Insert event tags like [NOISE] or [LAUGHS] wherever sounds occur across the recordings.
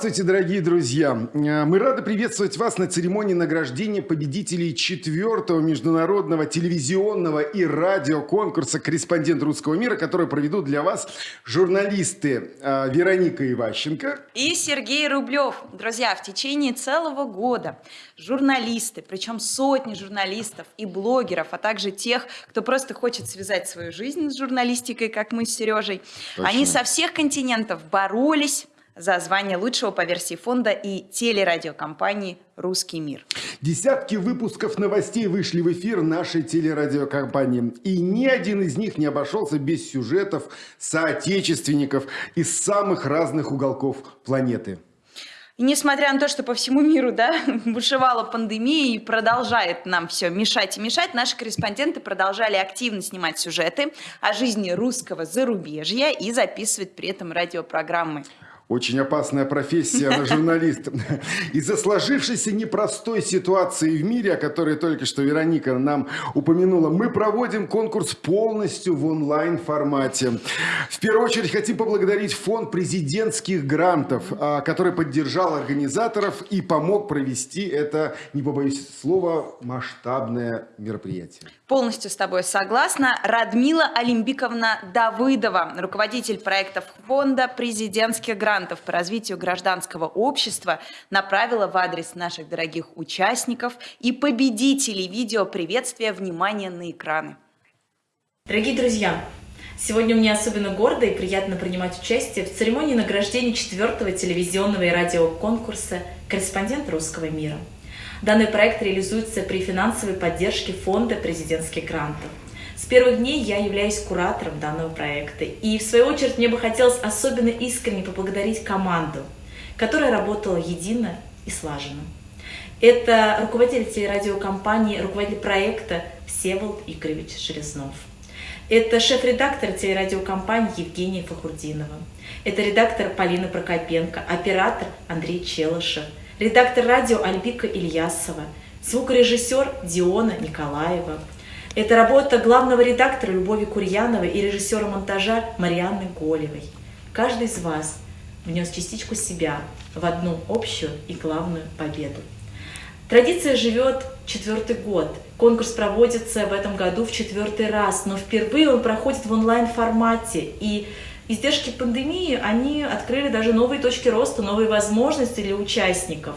Здравствуйте, дорогие друзья! Э, мы рады приветствовать вас на церемонии награждения победителей четвертого международного телевизионного и радиоконкурса «Корреспондент русского мира», который проведут для вас журналисты э, Вероника Иващенко и Сергей Рублев. Друзья, в течение целого года журналисты, причем сотни журналистов и блогеров, а также тех, кто просто хочет связать свою жизнь с журналистикой, как мы с Сережей, Точно. они со всех континентов боролись за звание лучшего по версии фонда и телерадиокомпании «Русский мир». Десятки выпусков новостей вышли в эфир нашей телерадиокомпании. И ни один из них не обошелся без сюжетов соотечественников из самых разных уголков планеты. И несмотря на то, что по всему миру да, [LAUGHS] бушевала пандемия и продолжает нам все мешать и мешать, наши корреспонденты продолжали активно снимать сюжеты о жизни русского зарубежья и записывать при этом радиопрограммы. Очень опасная профессия на журналиста. [LAUGHS] Из-за сложившейся непростой ситуации в мире, о которой только что Вероника нам упомянула, мы проводим конкурс полностью в онлайн-формате. В первую очередь хотим поблагодарить фонд президентских грантов, а, который поддержал организаторов и помог провести это, не побоюсь слова, масштабное мероприятие. Полностью с тобой согласна. Радмила Олимбиковна Давыдова, руководитель проектов фонда президентских грантов грантов по развитию гражданского общества направила в адрес наших дорогих участников и победителей видео приветствия внимание на экраны. Дорогие друзья, сегодня мне особенно гордо и приятно принимать участие в церемонии награждения четвертого телевизионного и радиоконкурса «Корреспондент русского мира». Данный проект реализуется при финансовой поддержке Фонда президентских грантов. С первых дней я являюсь куратором данного проекта. И в свою очередь мне бы хотелось особенно искренне поблагодарить команду, которая работала едино и слаженно. Это руководитель радиокомпании, руководитель проекта Всеволод Игоревич Железнов. Это шеф-редактор телерадиокомпании Евгения Фахурдинова. Это редактор Полина Прокопенко, оператор Андрей Челышев, редактор радио Альбика Ильясова, звукорежиссер Диона Николаева, это работа главного редактора Любови Курьяновой и режиссера монтажа Марианны Голевой. Каждый из вас внес частичку себя в одну общую и главную победу. Традиция живет четвертый год. Конкурс проводится в этом году в четвертый раз, но впервые он проходит в онлайн-формате. И издержки пандемии, они открыли даже новые точки роста, новые возможности для участников.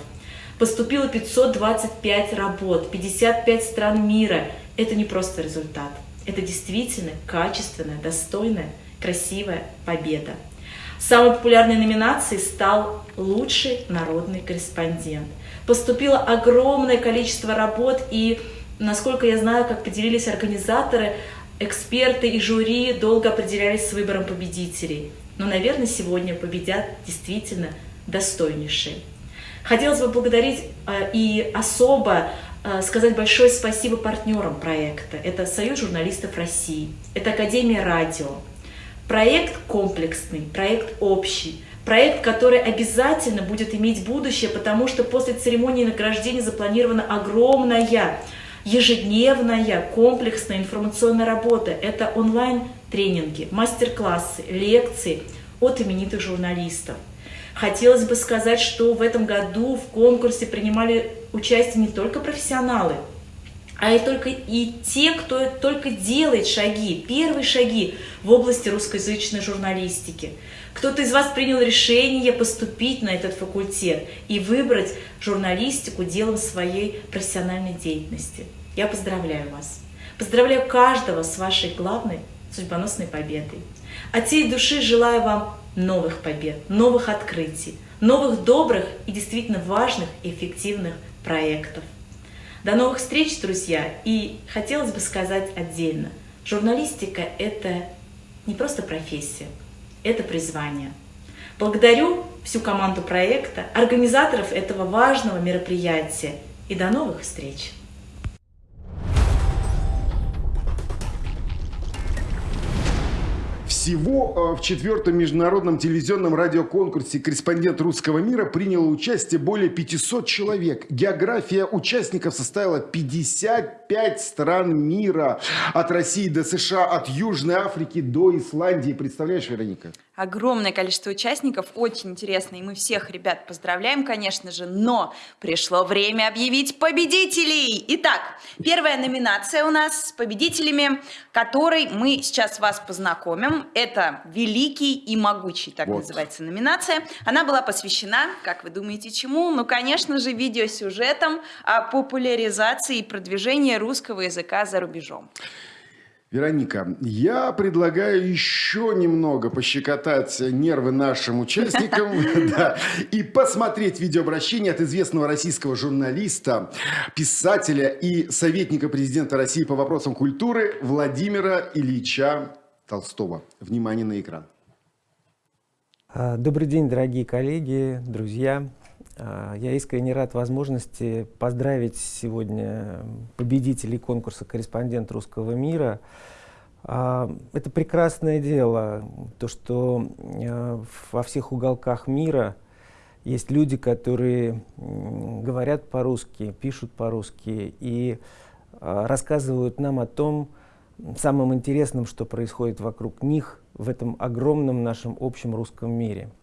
Поступило 525 работ, 55 стран мира – это не просто результат. Это действительно качественная, достойная, красивая победа. Самой популярной номинацией стал «Лучший народный корреспондент». Поступило огромное количество работ, и, насколько я знаю, как поделились организаторы, эксперты и жюри долго определялись с выбором победителей. Но, наверное, сегодня победят действительно достойнейшие. Хотелось бы благодарить э, и особо сказать большое спасибо партнерам проекта. Это Союз журналистов России, это Академия радио. Проект комплексный, проект общий, проект, который обязательно будет иметь будущее, потому что после церемонии награждения запланирована огромная ежедневная комплексная информационная работа. Это онлайн-тренинги, мастер-классы, лекции от именитых журналистов. Хотелось бы сказать, что в этом году в конкурсе принимали участие не только профессионалы, а и только и те, кто только делает шаги, первые шаги в области русскоязычной журналистики. Кто-то из вас принял решение поступить на этот факультет и выбрать журналистику делом своей профессиональной деятельности. Я поздравляю вас. Поздравляю каждого с вашей главной судьбоносной победой. От всей души желаю вам новых побед, новых открытий, новых добрых и действительно важных и эффективных проектов. До новых встреч, друзья! И хотелось бы сказать отдельно, журналистика – это не просто профессия, это призвание. Благодарю всю команду проекта, организаторов этого важного мероприятия и до новых встреч! Всего э, в четвертом международном телевизионном радиоконкурсе «Корреспондент русского мира» приняло участие более 500 человек. География участников составила 55 стран мира. От России до США, от Южной Африки до Исландии. Представляешь, Вероника? Огромное количество участников, очень интересно, и мы всех ребят поздравляем, конечно же, но пришло время объявить победителей. Итак, первая номинация у нас с победителями, которой мы сейчас вас познакомим. Это «Великий и могучий», так вот. называется номинация. Она была посвящена, как вы думаете, чему? Ну, конечно же, видеосюжетам о популяризации и продвижении русского языка за рубежом. Вероника, я предлагаю еще немного пощекотать нервы нашим участникам [LAUGHS] и посмотреть видеообращение от известного российского журналиста, писателя и советника президента России по вопросам культуры Владимира Ильича Толстого. Внимание на экран. А, добрый день, дорогие коллеги, друзья. А, я искренне рад возможности поздравить сегодня победителей конкурса «Корреспондент русского мира». А, это прекрасное дело, то, что а, во всех уголках мира есть люди, которые говорят по-русски, пишут по-русски и рассказывают нам о том, самым интересным, что происходит вокруг них в этом огромном нашем общем русском мире –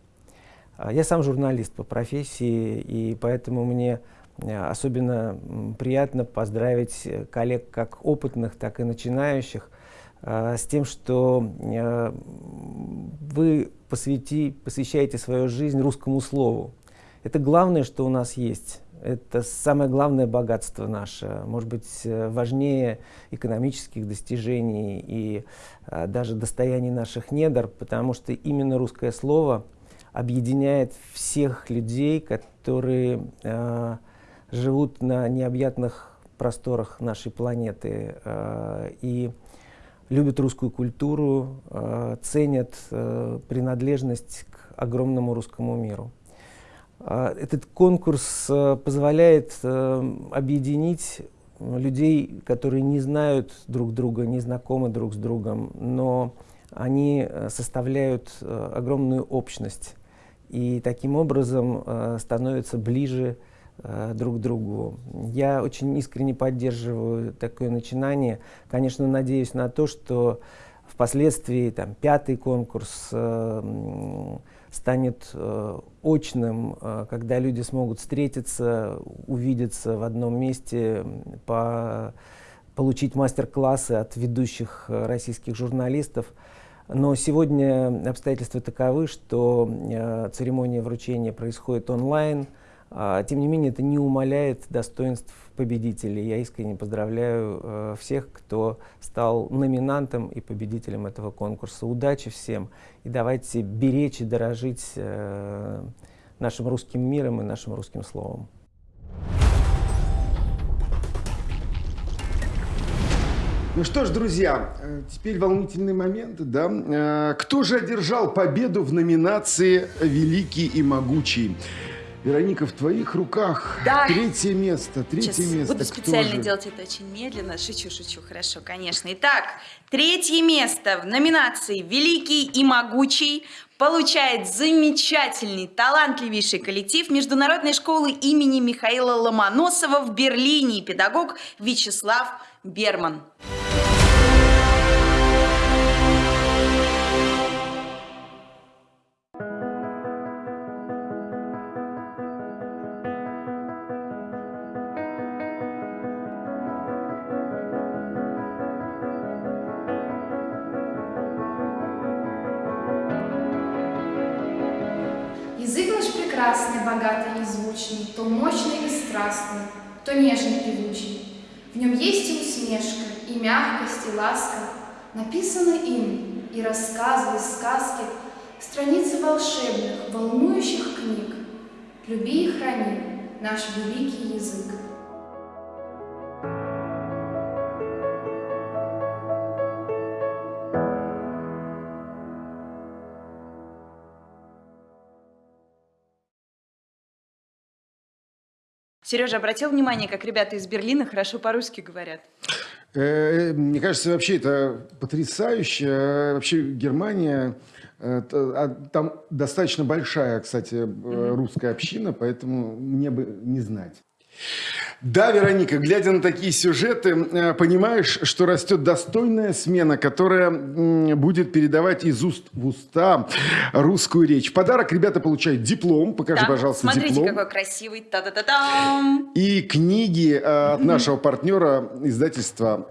я сам журналист по профессии, и поэтому мне э, особенно приятно поздравить э, коллег как опытных, так и начинающих а, с тем, что э, вы посвяти, посвящаете свою жизнь русскому слову. Это главное, что у нас есть. Это самое главное богатство наше, может быть, важнее экономических достижений и а, даже достояний наших недр, потому что именно русское слово — объединяет всех людей, которые э, живут на необъятных просторах нашей планеты э, и любят русскую культуру, э, ценят э, принадлежность к огромному русскому миру. Э, этот конкурс э, позволяет э, объединить людей, которые не знают друг друга, не знакомы друг с другом, но они э, составляют э, огромную общность и таким образом э, становятся ближе э, друг к другу. Я очень искренне поддерживаю такое начинание. Конечно, надеюсь на то, что впоследствии там, пятый конкурс э, станет э, очным, э, когда люди смогут встретиться, увидеться в одном месте, по, получить мастер-классы от ведущих э, российских журналистов. Но сегодня обстоятельства таковы, что э, церемония вручения происходит онлайн. А, тем не менее, это не умаляет достоинств победителей. Я искренне поздравляю э, всех, кто стал номинантом и победителем этого конкурса. Удачи всем и давайте беречь и дорожить э, нашим русским миром и нашим русским словом. Ну что ж, друзья, э, теперь волнительный момент, да? Э, кто же одержал победу в номинации «Великий и могучий»? Вероника, в твоих руках да. третье место. Третье Сейчас место. Буду специально же? делать это очень медленно. Шучу, шучу, хорошо, конечно. Итак, третье место в номинации «Великий и могучий» получает замечательный, талантливейший коллектив Международной школы имени Михаила Ломоносова в Берлине, педагог Вячеслав Берман. Звучный, то мощный и страстный, то нежный певучий. В нем есть и усмешка, и мягкость, и ласка. Написаны им и рассказы, и сказки, страницы волшебных, волнующих книг. Люби и храни наш великий язык. Сережа, обратил внимание, как ребята из Берлина хорошо по-русски говорят? Э, мне кажется, вообще это потрясающе. Вообще Германия, э, а, там достаточно большая, кстати, русская община, поэтому мне бы не знать. Да, Вероника, глядя на такие сюжеты, э, понимаешь, что растет достойная смена, которая будет передавать из уст в уста русскую речь. подарок ребята получают диплом. Покажи, Да, пожалуйста, Смотрите, диплом. какой красивый. Та-да-да-дам. И книги э, от нашего партнера издательства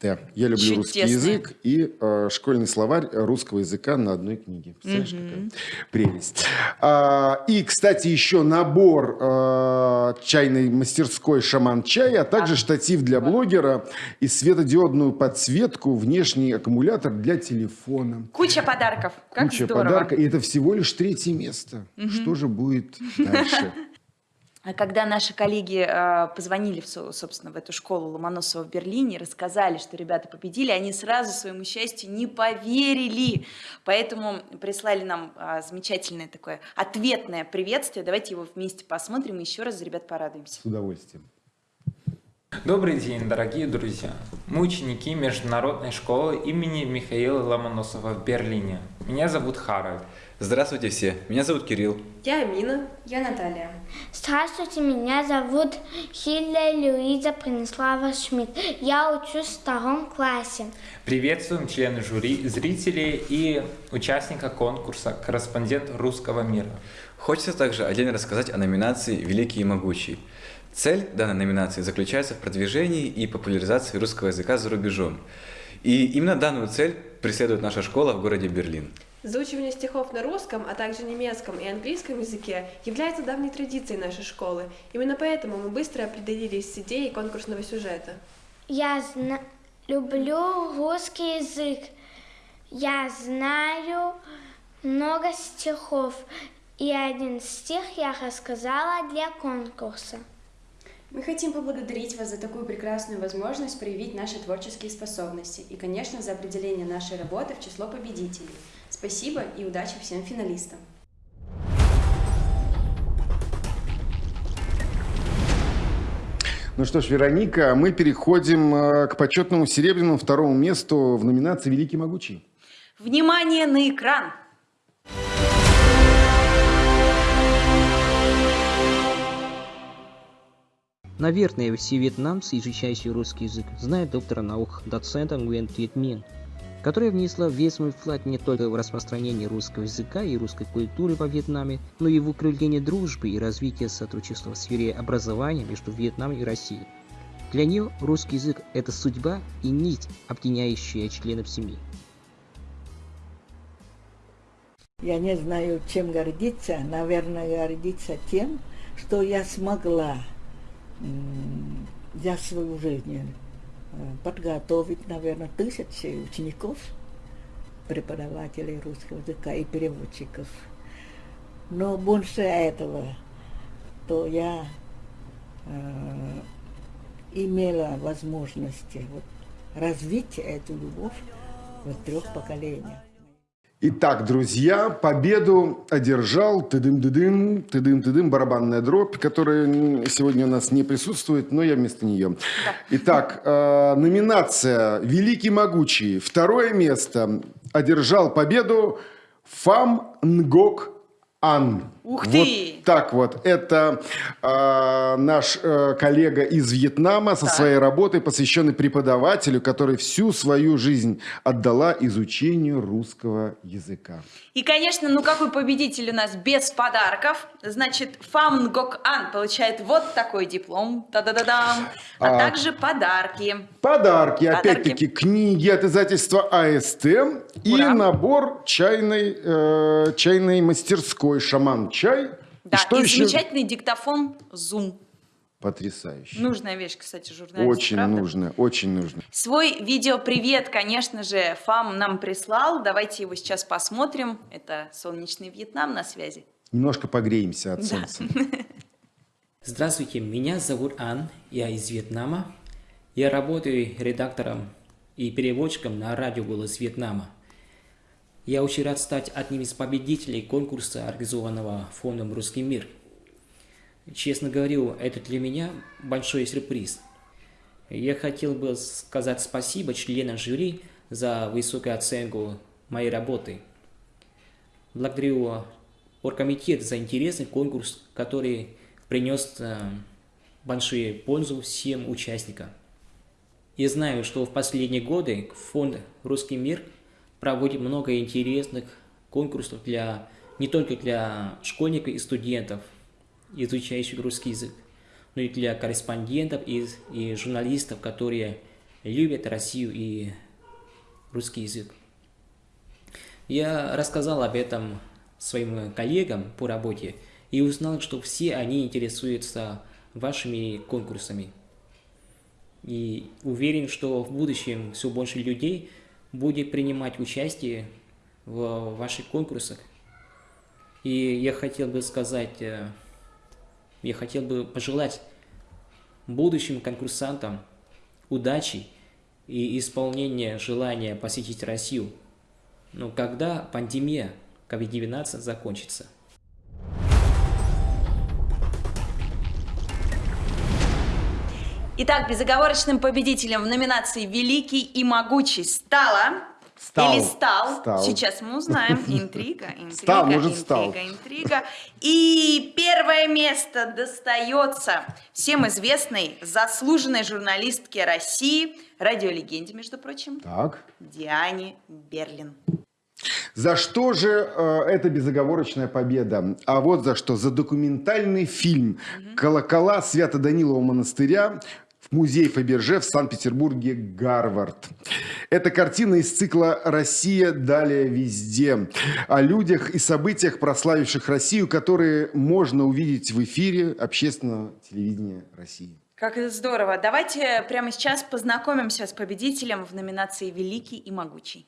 АСТ. Я люблю русский Чудесные. язык и э, школьный словарь русского языка на одной книге. Представляешь, какая прелесть. А, и, кстати, еще набор э, чайной мастерской «Шаман чай», а также штатив для блогера и светодиодную подсветку, внешний аккумулятор для телефона. Куча подарков. Как Куча здорово. подарка. И это всего лишь третье место. Что же будет дальше? [LAUGHS] А когда наши коллеги э, позвонили, в, со- собственно, в эту школу Ломоносова в Берлине, рассказали, что ребята победили, они сразу своему счастью не поверили. Поэтому прислали нам а, замечательное такое ответное приветствие. Давайте его вместе посмотрим и еще раз за ребят порадуемся. С удовольствием. Добрый день, дорогие друзья! Мы ученики Международной школы имени Михаила Ломоносова в Берлине. Меня зовут Харальд. Здравствуйте все, меня зовут Кирилл. Я Амина. Я Наталья. Здравствуйте, меня зовут Хилля Люиза Принеслава Шмидт. Я учусь в втором классе. Приветствуем члены жюри, зрителей и участника конкурса «Корреспондент русского мира». Хочется также отдельно рассказать о номинации «Великий и могучий». Цель данной номинации заключается в продвижении и популяризации русского языка за рубежом. И именно данную цель преследует наша школа в городе Берлин. Заучивание стихов на русском, а также немецком и английском языке является давней традицией нашей школы. Именно поэтому мы быстро определились с идеей конкурсного сюжета. Я зна- люблю русский язык. Я знаю много стихов. И один стих я рассказала для конкурса. Мы хотим поблагодарить вас за такую прекрасную возможность проявить наши творческие способности и, конечно, за определение нашей работы в число победителей. Спасибо и удачи всем финалистам! Ну что ж, Вероника, мы переходим э, к почетному серебряному второму месту в номинации «Великий могучий». Внимание на экран! Наверное, все вьетнамцы, изучающие русский язык, знают доктора наук, доцента Thuy Minh, которая внесла весь свой вклад не только в распространение русского языка и русской культуры во Вьетнаме, но и в укрепление дружбы и развитие сотрудничества в сфере образования между Вьетнамом и Россией. Для нее русский язык – это судьба и нить, объединяющая членов семьи. Я не знаю, чем гордиться. Наверное, гордиться тем, что я смогла за свою жизнь подготовить, наверное, тысячи учеников, преподавателей русского языка и переводчиков. Но больше этого, то я э, имела возможность вот, развить эту любовь в трех поколениях. Итак, друзья, победу одержал тыдым-дыдым, тыдым-тыдым, барабанная дробь, которая сегодня у нас не присутствует, но я вместо нее. Итак, э, номинация «Великий могучий». Второе место одержал победу Фам Нгок Ан. Ух Вот ты! так вот. Это э, наш э, коллега из Вьетнама со Так. своей работой, посвященной преподавателю, который всю свою жизнь отдала изучению русского языка. И, конечно, ну какой победитель у нас без подарков? Значит, Фам Нгок Ан получает вот такой диплом, та-да-да-дам, а, А. также подарки. Подарки, Подарки. опять-таки, книги от издательства АСТ и Ура. набор чайной, э, чайной мастерской «Шаман чай». Да, и что и еще? замечательный диктофон Zoom. Потрясающе. Нужная вещь, кстати, журналисту, очень правда? нужно, очень нужно. Свой видеопривет, конечно же, Фам нам прислал. Давайте его сейчас посмотрим. Это солнечный Вьетнам на связи. Немножко погреемся от Да. солнца. [LAUGHS] Здравствуйте, меня зовут Ан, я из Вьетнама. Я работаю редактором и переводчиком на радио «Голос Вьетнама». Я очень рад стать одним из победителей конкурса, организованного фондом «Русский мир». Честно говорю, это для меня большой сюрприз. Я хотел бы сказать спасибо членам жюри за высокую оценку моей работы. Благодарю оргкомитет за интересный конкурс, который принес э, большую пользу всем участникам. Я знаю, что в последние годы фонд «Русский мир» проводит много интересных конкурсов для, не только для школьников и студентов, изучающих русский язык, но и для корреспондентов и, и журналистов, которые любят Россию и русский язык. Я рассказал об этом своим коллегам по работе и узнал, что все они интересуются вашими конкурсами. И уверен, что в будущем все больше людей будет принимать участие в ваших конкурсах. И я хотел бы сказать, э, я хотел бы пожелать будущим конкурсантам удачи и исполнения желания посетить Россию, но когда пандемия COVID-19 закончится. Итак, безоговорочным победителем в номинации «Великий и могучий» стала Стал. Или стал. Стал. Сейчас мы узнаем. Интрига, [LAUGHS] интрига, Стал, может, интрига, стал. интрига. И первое место достается всем известной заслуженной журналистке России, радиолегенде, между прочим, Так. Диане Берлин. За что же э, эта безоговорочная победа? А вот за что. За документальный фильм «Колокола Свято-Данилова монастыря» в музей Фаберже в Санкт-Петербурге «Гарвард». Это картина из цикла «Россия. Далее везде». О людях и событиях, прославивших Россию, которые можно увидеть в эфире общественного телевидения России. Как это здорово. Давайте прямо сейчас познакомимся с победителем в номинации «Великий и могучий».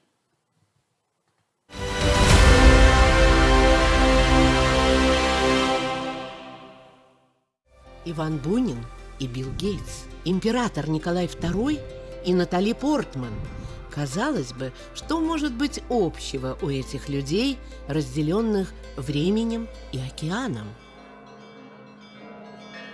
Иван Бунин и Билл Гейтс, император Николай II и Натали Портман. Казалось бы, что может быть общего у этих людей, разделенных временем и океаном?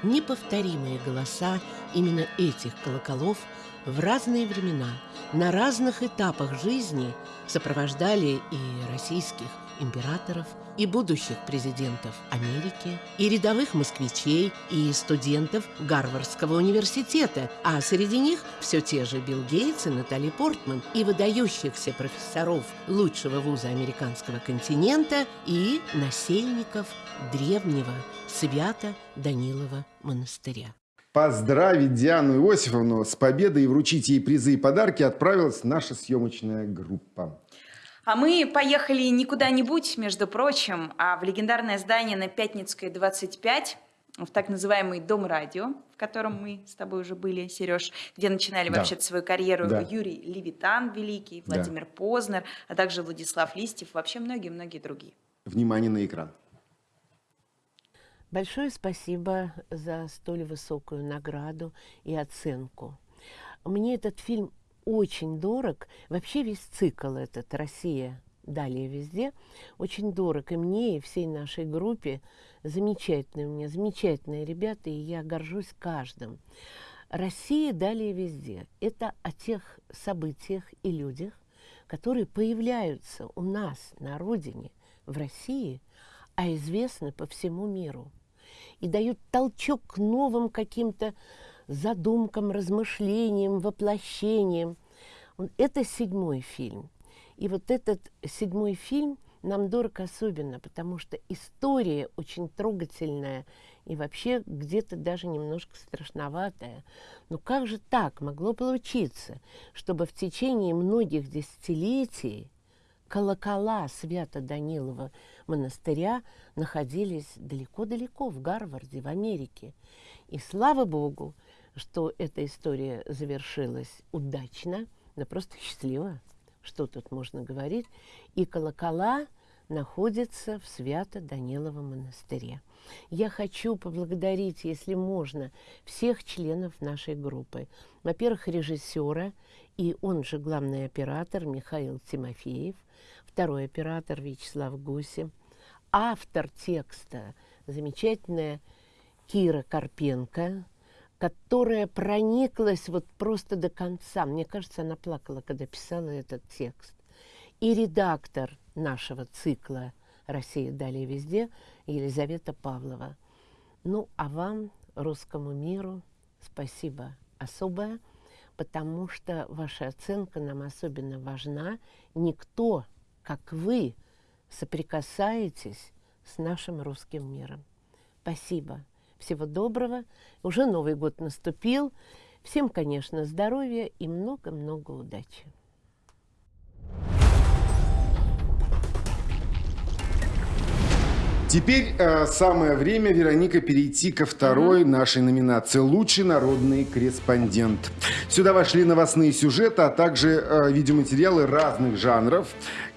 Неповторимые голоса именно этих колоколов в разные времена, на разных этапах жизни сопровождали и российских императоров, и будущих президентов Америки, и рядовых москвичей, и студентов Гарвардского университета, а среди них все те же Билл Гейтс и Натали Портман, и выдающихся профессоров лучшего вуза американского континента, и насельников древнего Свято-Данилова монастыря. Поздравить Диану Иосифовну с победой и вручить ей призы и подарки отправилась наша съемочная группа. А мы поехали не куда-нибудь, между прочим, а в легендарное здание на Пятницкой, 25, в так называемый Дом радио, в котором мы с тобой уже были, Сереж, где начинали Да. вообще свою карьеру Да. Юрий Левитан Великий, Да. Владимир Познер, а также Владислав Листьев, вообще многие-многие другие. Внимание на экран. Большое спасибо за столь высокую награду и оценку. Мне этот фильм очень дорог. Вообще весь цикл этот «Россия. Далее везде» очень дорог. И мне, и всей нашей группе. Замечательные у меня, замечательные ребята, и я горжусь каждым. «Россия. Далее везде» – это о тех событиях и людях, которые появляются у нас на родине, в России, а известны по всему миру и дают толчок к новым каким-то задумкам, размышлениям, воплощениям. Это седьмой фильм. И вот этот седьмой фильм нам дорог особенно, потому что история очень трогательная и вообще где-то даже немножко страшноватая. Но как же так могло получиться, чтобы в течение многих десятилетий колокола Свято-Данилова монастыря находились далеко-далеко в Гарварде, в Америке. И слава Богу, что эта история завершилась удачно, да просто счастливо, что тут можно говорить. И колокола находятся в Свято-Даниловом монастыре. Я хочу поблагодарить, если можно, всех членов нашей группы. Во-первых, режиссера, и он же главный оператор Михаил Тимофеев, второй оператор Вячеслав Гусев, автор текста замечательная Кира Карпенко, которая прониклась вот просто до конца. Мне кажется, она плакала, когда писала этот текст. И редактор нашего цикла «Россия далее везде» Елизавета Павлова. Ну, а вам русскому миру спасибо особое, потому что ваша оценка нам особенно важна. Никто, как вы, соприкасаетесь с нашим русским миром. Спасибо. Всего доброго. Уже Новый год наступил. Всем, конечно, здоровья и много-много удачи. Теперь э, самое время, Вероника, перейти ко второй нашей номинации «Лучший народный корреспондент». Сюда вошли новостные сюжеты, а также э, видеоматериалы разных жанров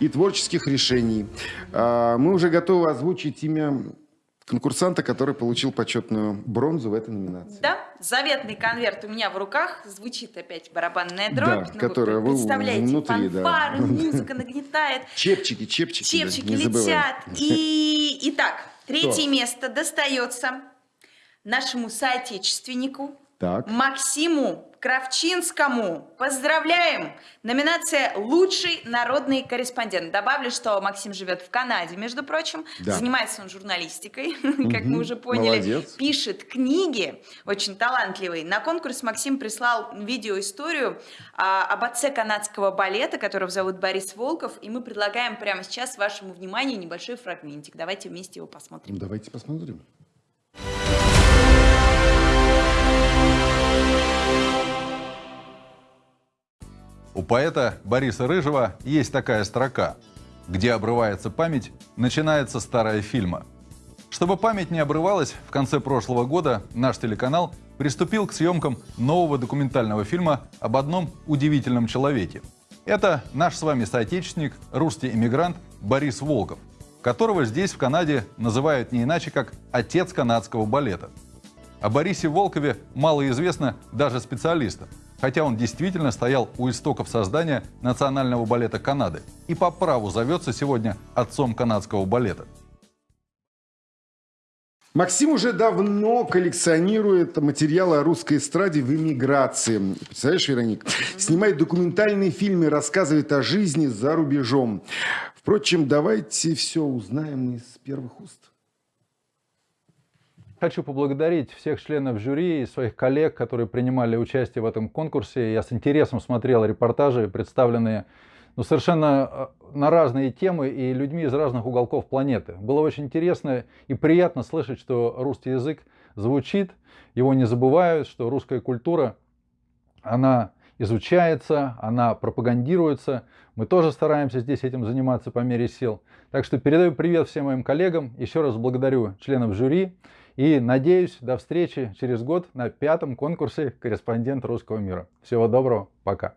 и творческих решений. Э, мы уже готовы озвучить имя конкурсанта, который получил почетную бронзу в этой номинации. Да, заветный конверт у меня в руках, звучит опять барабанная дробь. Да, ну, которая вы представляете, внутри, фанфары, да. музыка нагнетает. Чепчики, чепчики. Чепчики да, летят. И, итак, третье Кто? место достается нашему соотечественнику так. Максиму Кравчинскому. Поздравляем! Номинация «Лучший народный корреспондент». Добавлю, что Максим живет в Канаде, между прочим. Да. Занимается он журналистикой, [LAUGHS] как мы уже поняли. Молодец. Пишет книги, очень талантливый. На конкурс Максим прислал видеоисторию а, об отце канадского балета, которого зовут Борис Волков. И мы предлагаем прямо сейчас вашему вниманию небольшой фрагментик. Давайте вместе его посмотрим. Давайте посмотрим. У поэта Бориса Рыжего есть такая строка «Где обрывается память, начинается старая фильма». Чтобы память не обрывалась, в конце прошлого года наш телеканал приступил к съемкам нового документального фильма об одном удивительном человеке. Это наш с вами соотечественник, русский эмигрант Борис Волков, которого здесь, в Канаде, называют не иначе, как «отец канадского балета». О Борисе Волкове мало известно даже специалистам хотя он действительно стоял у истоков создания национального балета Канады и по праву зовется сегодня отцом канадского балета. Максим уже давно коллекционирует материалы о русской эстраде в эмиграции. Представляешь, Вероник? Снимает документальные фильмы, рассказывает о жизни за рубежом. Впрочем, давайте все узнаем из первых уст. Хочу поблагодарить всех членов жюри и своих коллег, которые принимали участие в этом конкурсе. Я с интересом смотрел репортажи, представленные ну, совершенно э, на разные темы и людьми из разных уголков планеты. Было очень интересно и приятно слышать, что русский язык звучит, его не забывают, что русская культура, она изучается, она пропагандируется. Мы тоже стараемся здесь этим заниматься по мере сил. Так что передаю привет всем моим коллегам. Еще раз благодарю членов жюри. И надеюсь, до встречи через год на пятом конкурсе «Корреспондент русского мира». Всего доброго, пока.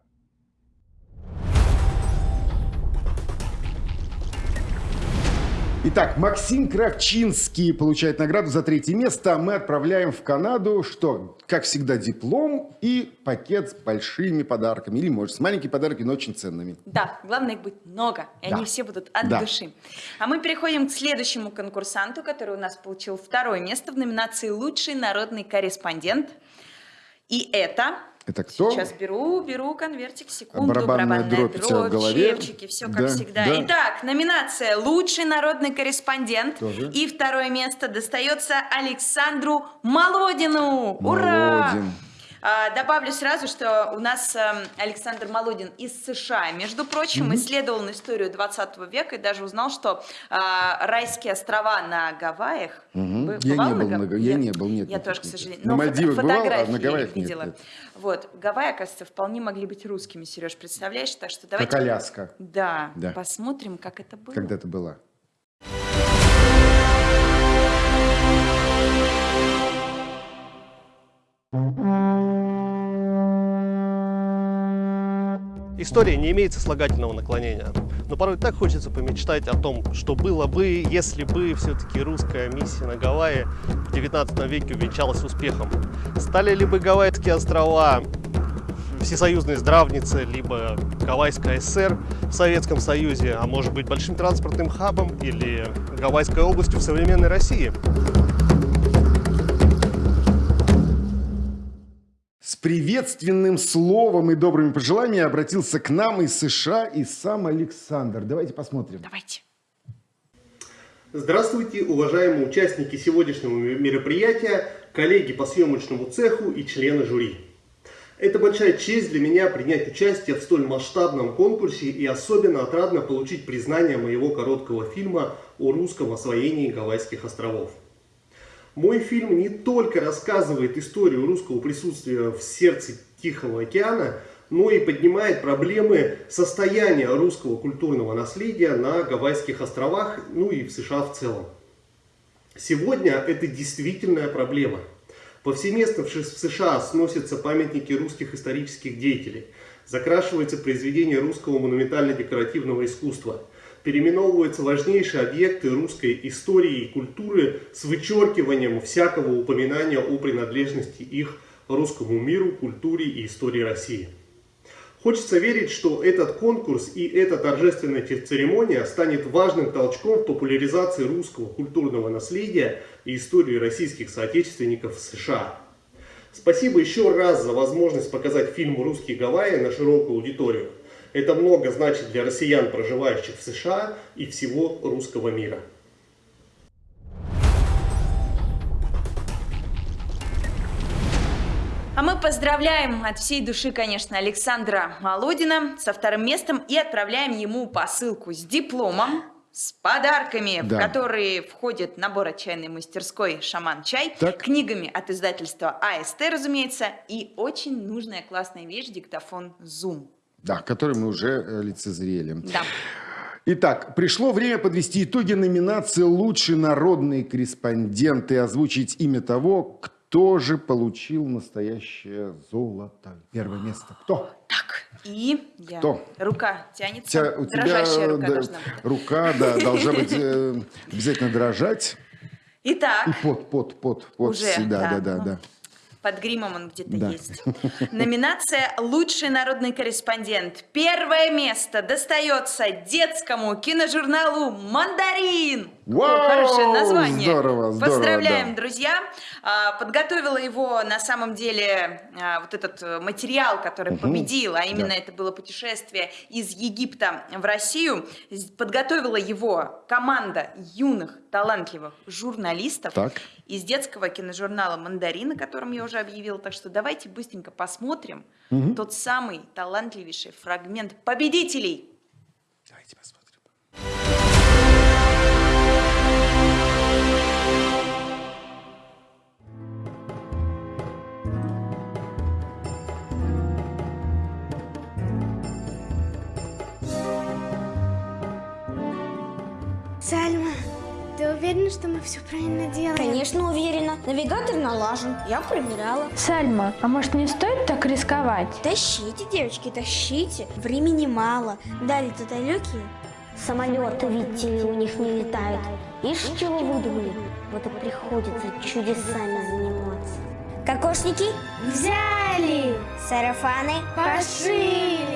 Итак, Максим Кравчинский получает награду за третье место. Мы отправляем в Канаду, что, как всегда, диплом и пакет с большими подарками. Или, может, с маленькими подарками, но очень ценными. Да, главное их будет много, и да. они все будут от да. души. А мы переходим к следующему конкурсанту, который у нас получил второе место в номинации «Лучший народный корреспондент». И это это кто? Сейчас беру, беру конвертик, секунду. Барабанная, барабанная дробь, дробь в голове. чепчики, все как да, всегда. Да. Итак, номинация «Лучший народный корреспондент». Тоже. И второе место достается Александру Молодину. Ура! Молодин. А, добавлю сразу, что у нас эм, Александр Молодин из США, между прочим, mm-hmm. исследовал историю 20 века и даже узнал, что а, райские острова на Гавайях... Mm-hmm. Я не был, на, Гав... я не был, нет. Я тоже, к сожалению. На Мальдивах бывал, а на Гавайях видела. Нет, нет. Вот, Гавайи, оказывается, вполне могли быть русскими, Сереж, представляешь? Так что давайте... Как Аляска. Да, да, посмотрим, как это было. Когда это было. История не имеет сослагательного наклонения. Но порой так хочется помечтать о том, что было бы, если бы все-таки русская миссия на Гавайи в 19 веке увенчалась успехом. Стали ли бы Гавайские острова всесоюзной здравницей, либо Гавайская ССР в Советском Союзе, а может быть большим транспортным хабом или Гавайской областью в современной России. Приветственным словом и добрыми пожеланиями обратился к нам из США и сам Александр. Давайте посмотрим. Давайте. Здравствуйте, уважаемые участники сегодняшнего мероприятия, коллеги по съемочному цеху и члены жюри. Это большая честь для меня принять участие в столь масштабном конкурсе и особенно отрадно получить признание моего короткого фильма о русском освоении Гавайских островов. Мой фильм не только рассказывает историю русского присутствия в сердце Тихого океана, но и поднимает проблемы состояния русского культурного наследия на Гавайских островах, ну и в США в целом. Сегодня это действительная проблема – Повсеместно в США сносятся памятники русских исторических деятелей, закрашиваются произведения русского монументально-декоративного искусства, переименовываются важнейшие объекты русской истории и культуры с вычеркиванием всякого упоминания о принадлежности их русскому миру, культуре и истории России. Хочется верить, что этот конкурс и эта торжественная церемония станет важным толчком в популяризации русского культурного наследия и истории российских соотечественников в США. Спасибо еще раз за возможность показать фильм «Русские Гавайи» на широкую аудиторию. Это много значит для россиян, проживающих в США и всего русского мира. А мы поздравляем от всей души, конечно, Александра Молодина со вторым местом и отправляем ему посылку с дипломом, с подарками, да. в которые входит набор от чайной мастерской «Шаман-чай», так. книгами от издательства АСТ, разумеется, и очень нужная классная вещь – диктофон Zoom. Да, который мы уже э, лицезрели. Да. Итак, пришло время подвести итоги номинации «Лучший народный корреспондент» и озвучить имя того, кто же получил настоящее золото? Первое место. Кто? Так, и я. Кто? Рука тянется. Тя, у Дрожащая тебя, рука да, должна быть. Рука, да, должна быть э, обязательно дрожать. Итак. И пот, пот, пот, пот. Уже, да, да, да, да. Под гримом он где-то да. есть. Номинация «Лучший народный корреспондент». Первое место достается детскому киножурналу «Мандарин». Вау! Хорошее название. Здорово, здорово. Поздравляем, да. друзья. А, подготовила его на самом деле а, вот этот э, материал, который угу. победил, а именно да. это было путешествие из Египта в Россию. Подготовила его команда юных, талантливых журналистов так. из детского киножурнала «Мандарин», о котором я уже объявила. Так что давайте быстренько посмотрим угу. тот самый талантливейший фрагмент победителей. Давайте посмотрим. Сальма, ты уверена, что мы все правильно делаем? Конечно, уверена. Навигатор налажен. Я проверяла. Сальма, а может не стоит так рисковать? Тащите, девочки, тащите. Времени мало. Дали тут далекие. Самолеты, видите у них не летают. Ишь, чего выдумали? Вот и приходится чудесами заниматься. Кокошники? Взяли! Сарафаны? Пошили!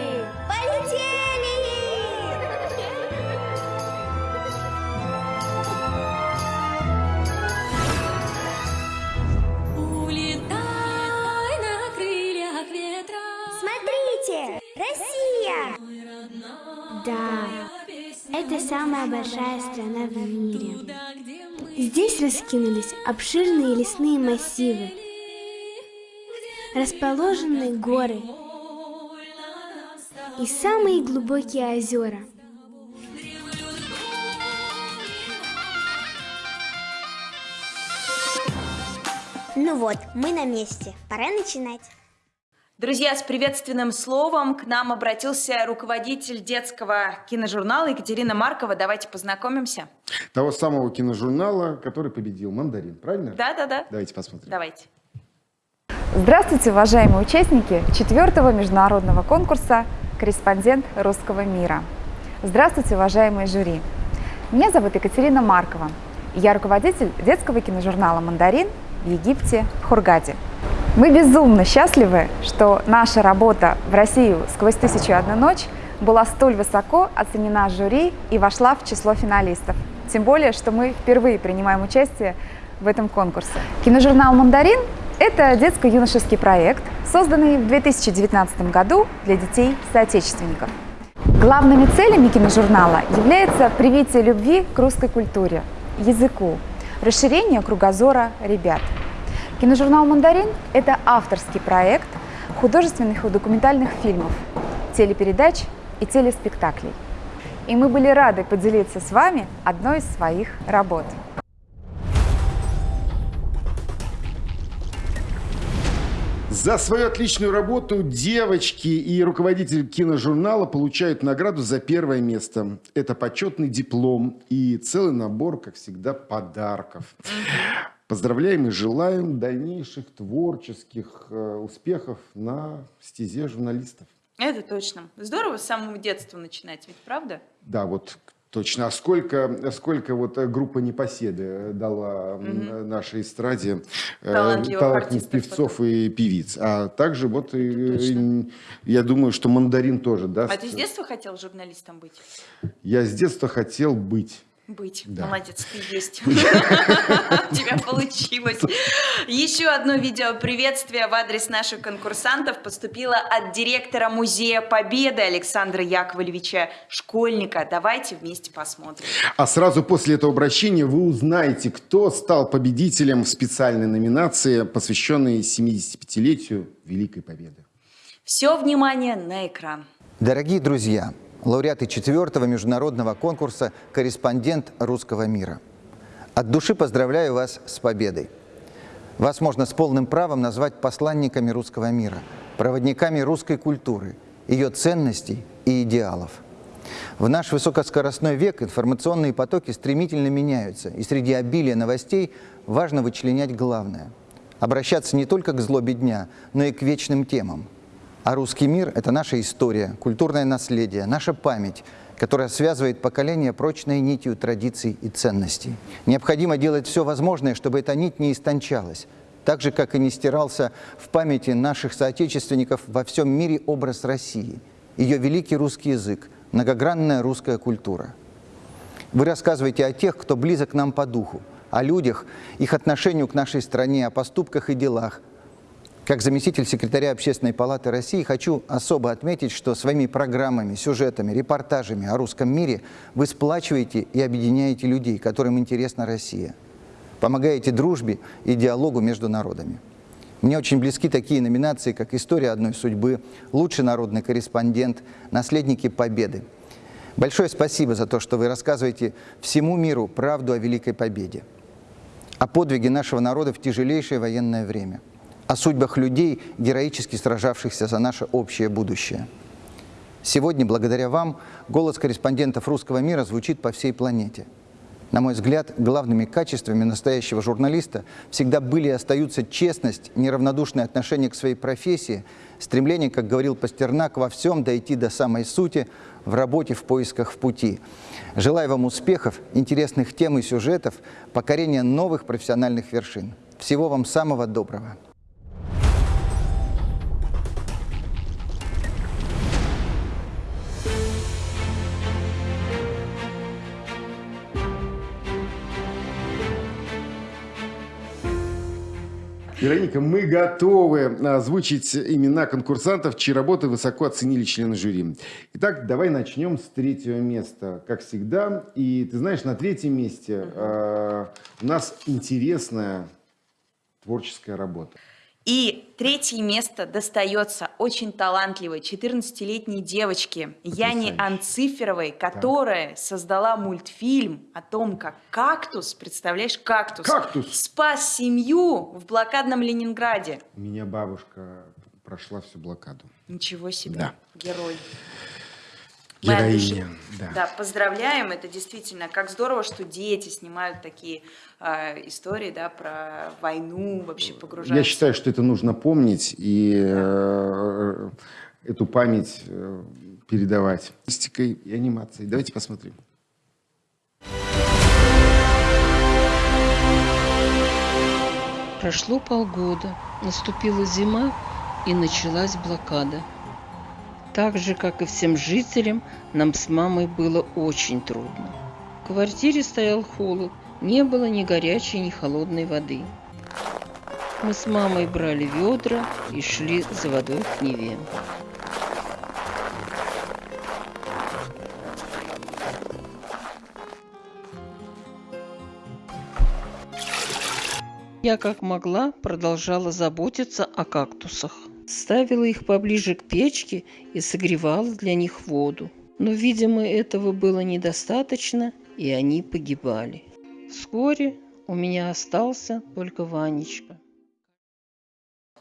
Да, это самая большая страна в мире. Здесь раскинулись обширные лесные массивы, расположенные горы и самые глубокие озера. Ну вот, мы на месте. Пора начинать. Друзья, с приветственным словом к нам обратился руководитель детского киножурнала Екатерина Маркова. Давайте познакомимся. Того самого киножурнала, который победил «Мандарин», правильно? Да-да-да. Давайте посмотрим. Давайте. Здравствуйте, уважаемые участники четвертого международного конкурса «Корреспондент русского мира». Здравствуйте, уважаемые жюри. Меня зовут Екатерина Маркова. Я руководитель детского киножурнала «Мандарин» в Египте, в Хургаде. Мы безумно счастливы, что наша работа в Россию сквозь тысячу и одну ночь была столь высоко оценена жюри и вошла в число финалистов. Тем более, что мы впервые принимаем участие в этом конкурсе. Киножурнал «Мандарин» — это детско-юношеский проект, созданный в 2019 году для детей-соотечественников. Главными целями киножурнала является привитие любви к русской культуре, языку, расширению кругозора ребят. Киножурнал «Мандарин» — это авторский проект художественных и документальных фильмов, телепередач и телеспектаклей. И мы были рады поделиться с вами одной из своих работ. За свою отличную работу девочки и руководитель киножурнала получают награду за первое место. Это почетный диплом и целый набор, как всегда, подарков. Поздравляем и желаем дальнейших творческих э, успехов на стезе журналистов. Это точно. Здорово с самого детства начинать, ведь правда? Да, вот точно. А сколько, сколько вот группа Непоседы дала Мгм. нашей эстраде э, Талантливых певцов и певиц. А также вот и я думаю, что Мандарин тоже даст. А ты с детства хотел журналистом быть? Я с детства хотел быть. Быть. Да. Молодец, ты есть. [LAUGHS] У тебя получилось. Еще одно видео приветствия в адрес наших конкурсантов поступило от директора Музея Победы Александра Яковлевича Школьника. Давайте вместе посмотрим. А сразу после этого обращения вы узнаете, кто стал победителем в специальной номинации, посвященной 75-летию Великой Победы. Все внимание на экран. Дорогие друзья, лауреаты четвертого международного конкурса «Корреспондент русского мира». От души поздравляю вас с победой. Вас можно с полным правом назвать посланниками русского мира, проводниками русской культуры, ее ценностей и идеалов. В наш высокоскоростной век информационные потоки стремительно меняются, и среди обилия новостей важно вычленять главное – обращаться не только к злобе дня, но и к вечным темам – а русский мир – это наша история, культурное наследие, наша память, которая связывает поколения прочной нитью традиций и ценностей. Необходимо делать все возможное, чтобы эта нить не истончалась, так же, как и не стирался в памяти наших соотечественников во всем мире образ России, ее великий русский язык, многогранная русская культура. Вы рассказываете о тех, кто близок нам по духу, о людях, их отношению к нашей стране, о поступках и делах, как заместитель секретаря Общественной палаты России хочу особо отметить, что своими программами, сюжетами, репортажами о русском мире вы сплачиваете и объединяете людей, которым интересна Россия. Помогаете дружбе и диалогу между народами. Мне очень близки такие номинации, как «История одной судьбы», «Лучший народный корреспондент», «Наследники Победы». Большое спасибо за то, что вы рассказываете всему миру правду о Великой Победе, о подвиге нашего народа в тяжелейшее военное время – о судьбах людей, героически сражавшихся за наше общее будущее. Сегодня, благодаря вам, голос корреспондентов русского мира звучит по всей планете. На мой взгляд, главными качествами настоящего журналиста всегда были и остаются честность, неравнодушное отношение к своей профессии, стремление, как говорил Пастернак, во всем дойти до самой сути, в работе, в поисках, в пути. Желаю вам успехов, интересных тем и сюжетов, покорения новых профессиональных вершин. Всего вам самого доброго. Вероника, мы готовы озвучить имена конкурсантов, чьи работы высоко оценили члены жюри. Итак, давай начнем с третьего места, как всегда. И ты знаешь, на третьем месте э, у нас интересная творческая работа. И третье место достается очень талантливой 14-летней девочке Яне Анциферовой, которая создала мультфильм о том, как кактус, представляешь, кактус, Кактус. спас семью в блокадном Ленинграде. У меня бабушка прошла всю блокаду. Ничего себе, Да. герой. Героиня, да. Да, поздравляем. Это действительно как здорово, что дети снимают такие э, истории, да, про войну, вообще погружаются. Я считаю, что это нужно помнить и э, эту память э, передавать. Статистикой и анимацией. Давайте посмотрим. Прошло полгода, наступила зима и началась блокада. Так же, как и всем жителям, нам с мамой было очень трудно. В квартире стоял холод, не было ни горячей, ни холодной воды. Мы с мамой брали ведра и шли за водой к Неве. Я как могла продолжала заботиться о кактусах. Ставила их поближе к печке и согревала для них воду. Но, видимо, этого было недостаточно, и они погибали. Вскоре у меня остался только Ванечка.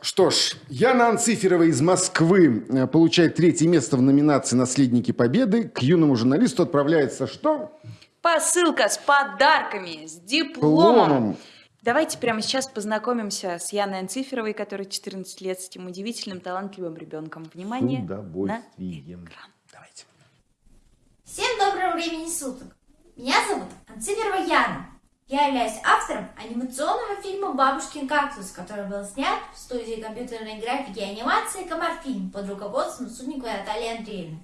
Что ж, Яна Анциферова из Москвы э, получает третье место в номинации «Наследники Победы». К юному журналисту отправляется что? Посылка с подарками, с дипломом. Давайте прямо сейчас познакомимся с Яной Анциферовой, которая 14 лет, с этим удивительным, талантливым ребенком. Внимание С удовольствием. Давайте. Всем доброго времени суток! Меня зовут Анциферова Яна. Я являюсь автором анимационного фильма «Бабушкин кактус», который был снят в студии компьютерной графики и анимации «Комарфильм» под руководством Судниковой Натальи Андреевны.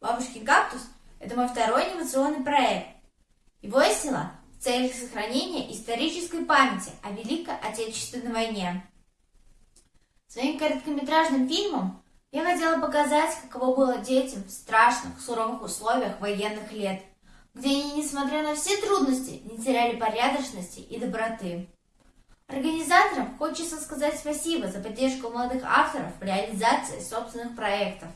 «Бабушкин кактус» — это мой второй анимационный проект. Его я сняла целях сохранения исторической памяти о Великой Отечественной войне. Своим короткометражным фильмом я хотела показать, каково было детям в страшных, суровых условиях военных лет – где они, несмотря на все трудности, не теряли порядочности и доброты. Организаторам хочется сказать спасибо за поддержку молодых авторов в реализации собственных проектов.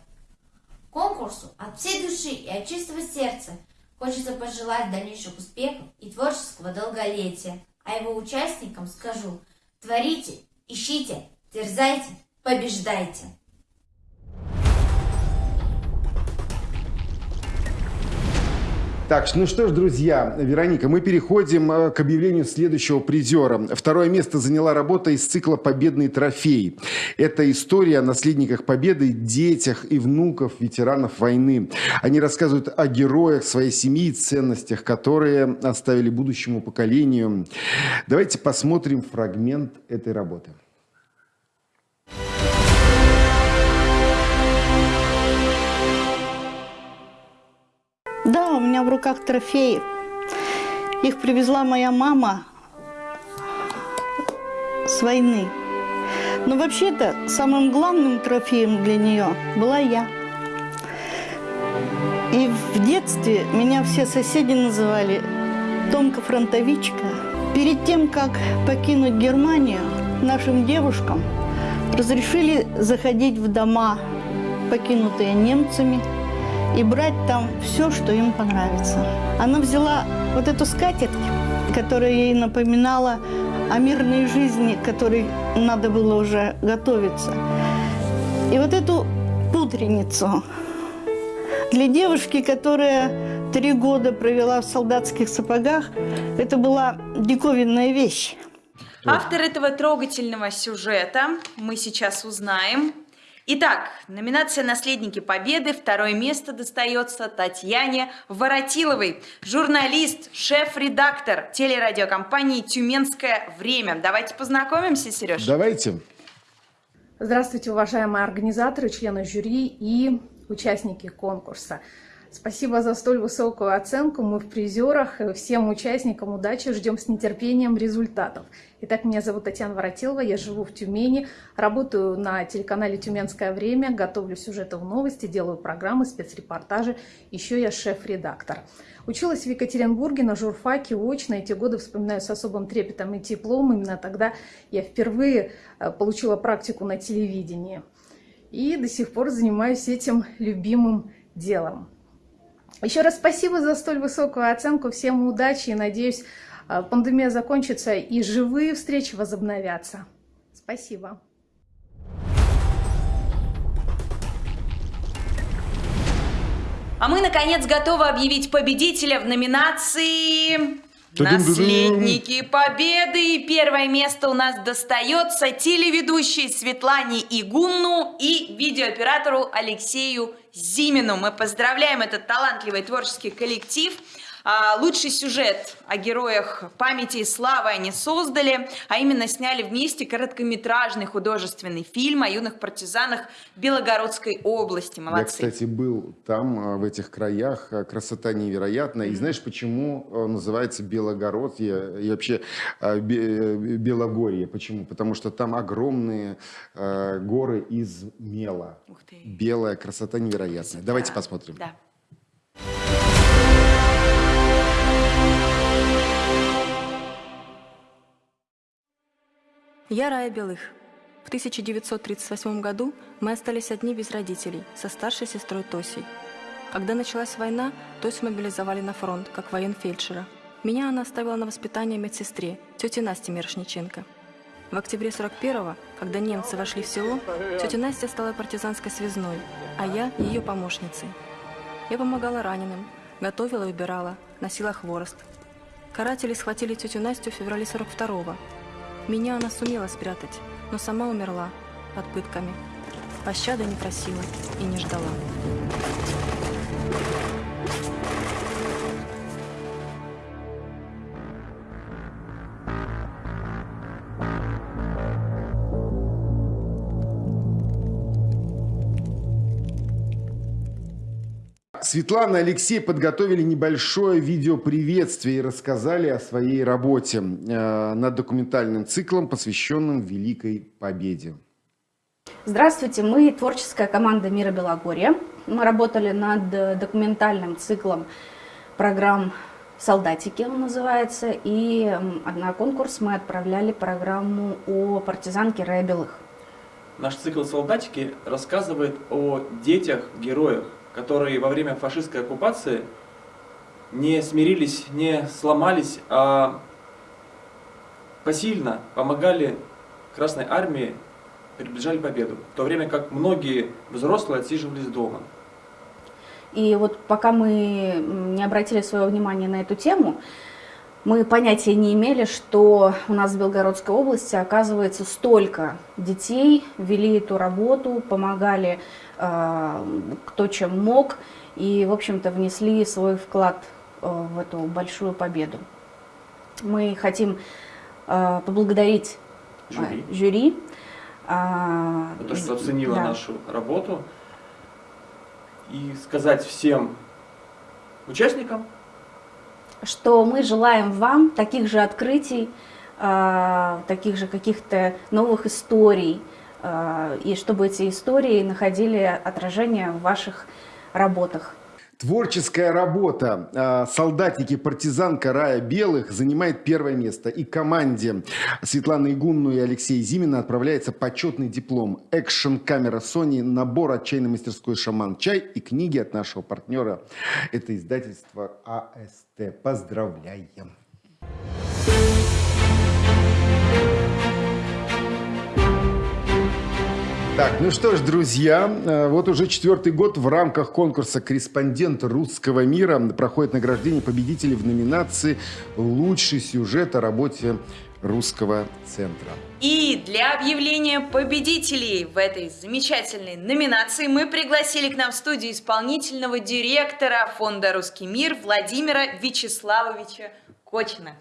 Конкурсу от всей души и от чистого сердца хочется пожелать дальнейших успехов и творческого долголетия, а его участникам скажу – творите, ищите, дерзайте, побеждайте! Так, ну что ж, друзья, Вероника, мы переходим э, к объявлению следующего призера. Второе место заняла работа из цикла «Победный трофей». Это история о наследниках Победы, детях и внуков ветеранов войны. Они рассказывают о героях своей семьи и ценностях, которые оставили будущему поколению. Давайте посмотрим фрагмент этой работы. Меня в руках трофеи. Их привезла моя мама с войны. Но вообще-то самым главным трофеем для нее была я. И в детстве меня все соседи называли Томка-фронтовичка. Перед тем, как покинуть Германию, нашим девушкам разрешили заходить в дома, покинутые немцами – и брать там все, что им понравится. Она взяла вот эту скатерть, которая ей напоминала о мирной жизни, которой надо было уже готовиться. И вот эту пудреницу для девушки, которая три года провела в солдатских сапогах, это была диковинная вещь. Автор этого трогательного сюжета мы сейчас узнаем. Итак, номинация «Наследники Победы». Второе место достается Татьяне Воротиловой, журналист, шеф-редактор телерадиокомпании «Тюменское время». Давайте познакомимся, Сереж. Давайте. Здравствуйте, уважаемые организаторы, члены жюри и участники конкурса. Спасибо за столь высокую оценку. Мы в призерах. Всем участникам удачи. Ждем с нетерпением результатов. Итак, меня зовут Татьяна Воротилова. Я живу в Тюмени. Работаю на телеканале «Тюменское время». Готовлю сюжеты в новости, делаю программы, спецрепортажи. Еще я шеф-редактор. Училась в Екатеринбурге на журфаке очно. Эти годы вспоминаю с особым трепетом и теплом. Именно тогда я впервые э, получила практику на телевидении. И до сих пор занимаюсь этим любимым делом. Еще раз спасибо за столь высокую оценку. Всем удачи и надеюсь, а, пандемия закончится и живые встречи возобновятся. Спасибо. А мы, наконец, готовы объявить победителя в номинации «Наследники Победы». И первое место у нас достается телеведущей Светлане Игунну и видеооператору Алексею Зимину. Мы поздравляем этот талантливый творческий коллектив. А, лучший сюжет о героях памяти и славы они создали, а именно сняли вместе короткометражный художественный фильм о юных партизанах Белогородской области. Молодцы. Я, кстати, был там, а, в этих краях. А, красота невероятная. И знаешь, почему называется Белогородье и вообще Белогорье? Почему? Потому что там огромные горы из мела. Белая красота невероятная. Давайте посмотрим. Да. Я Рая Белых. В 1938 году мы остались одни без родителей, со старшей сестрой Тосей. Когда началась война, Тосю мобилизовали на фронт, как военфельдшера. Меня она оставила на воспитание медсестре, тете Насте Мирошниченко. В октябре 41-го, когда немцы вошли в село, тетя Настя стала партизанской связной, а я ее помощницей. Я помогала раненым, готовила и убирала, носила хворост. Каратели схватили тетю Настю в феврале 42-го. Меня она сумела спрятать, но сама умерла под пытками. Пощады не просила и не ждала. Светлана и Алексей подготовили небольшое видеоприветствие и рассказали о своей работе э, над документальным циклом, посвященным Великой Победе. Здравствуйте, мы творческая команда Мира Белогорья. Мы работали над документальным циклом программ «Солдатики» он называется, и на конкурс мы отправляли программу о партизанке Рая Белых. Наш цикл «Солдатики» рассказывает о детях-героях, которые во время фашистской оккупации не смирились, не сломались, а посильно помогали Красной Армии, приближали победу, в то время как многие взрослые отсиживались дома. И вот пока мы не обратили своего внимания на эту тему, мы понятия не имели, что у нас в Белгородской области, оказывается, столько детей вели эту работу, помогали кто чем мог и, в общем-то, внесли свой вклад э, в эту большую победу. Мы хотим э, поблагодарить жюри, э, жюри э, то, что оценило да. нашу работу, и сказать всем участникам, что мы желаем вам таких же открытий, э, таких же каких-то новых историй, э, и чтобы эти истории находили отражение в ваших работах. Творческая работа а, «Солдатики. Партизанка Рая Белых» занимает первое место. И команде Светланы Игунну и Алексея Зимина отправляется почетный диплом. Экшн-камера Sony, набор отчаянной мастерской «Шаман Чай» и книги от нашего партнера. Это издательство АСТ. Поздравляем! Так, ну что ж, друзья, э, вот уже четвертый год в рамках конкурса «Корреспондент русского мира» проходит награждение победителей в номинации «Лучший сюжет о работе русского центра». И для объявления победителей в этой замечательной номинации мы пригласили к нам в студию исполнительного директора фонда «Русский мир» Владимира Вячеславовича Кочина.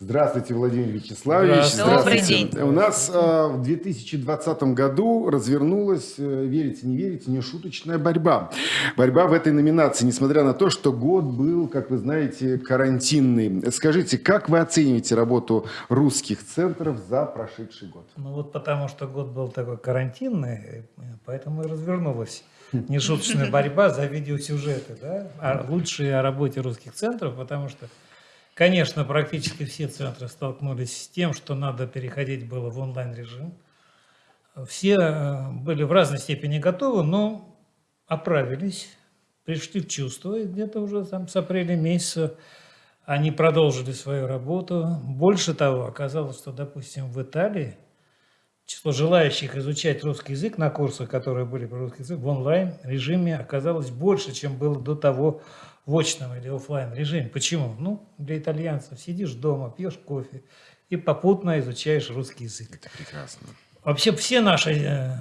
Здравствуйте, Владимир Вячеславович. Здравствуйте. Добрый день. У нас э, в 2020 году развернулась, э, верите, не верите, нешуточная борьба. Борьба в этой номинации, несмотря на то, что год был, как вы знаете, карантинный. Скажите, как вы оцениваете работу русских центров за прошедший год? Ну вот потому что год был такой карантинный, поэтому и развернулась нешуточная борьба за видеосюжеты, да? А лучшие о работе русских центров, потому что Конечно, практически все центры столкнулись с тем, что надо переходить было в онлайн-режим. Все э, были в разной степени готовы, но оправились, пришли в чувство, и где-то уже там с апреля месяца они продолжили свою работу. Больше того, оказалось, что, допустим, в Италии число желающих изучать русский язык на курсах, которые были по русский язык, в онлайн-режиме оказалось больше, чем было до того в очном или офлайн режиме. Почему? Ну, для итальянцев сидишь дома, пьешь кофе и попутно изучаешь русский язык. Это прекрасно. Вообще все наши э,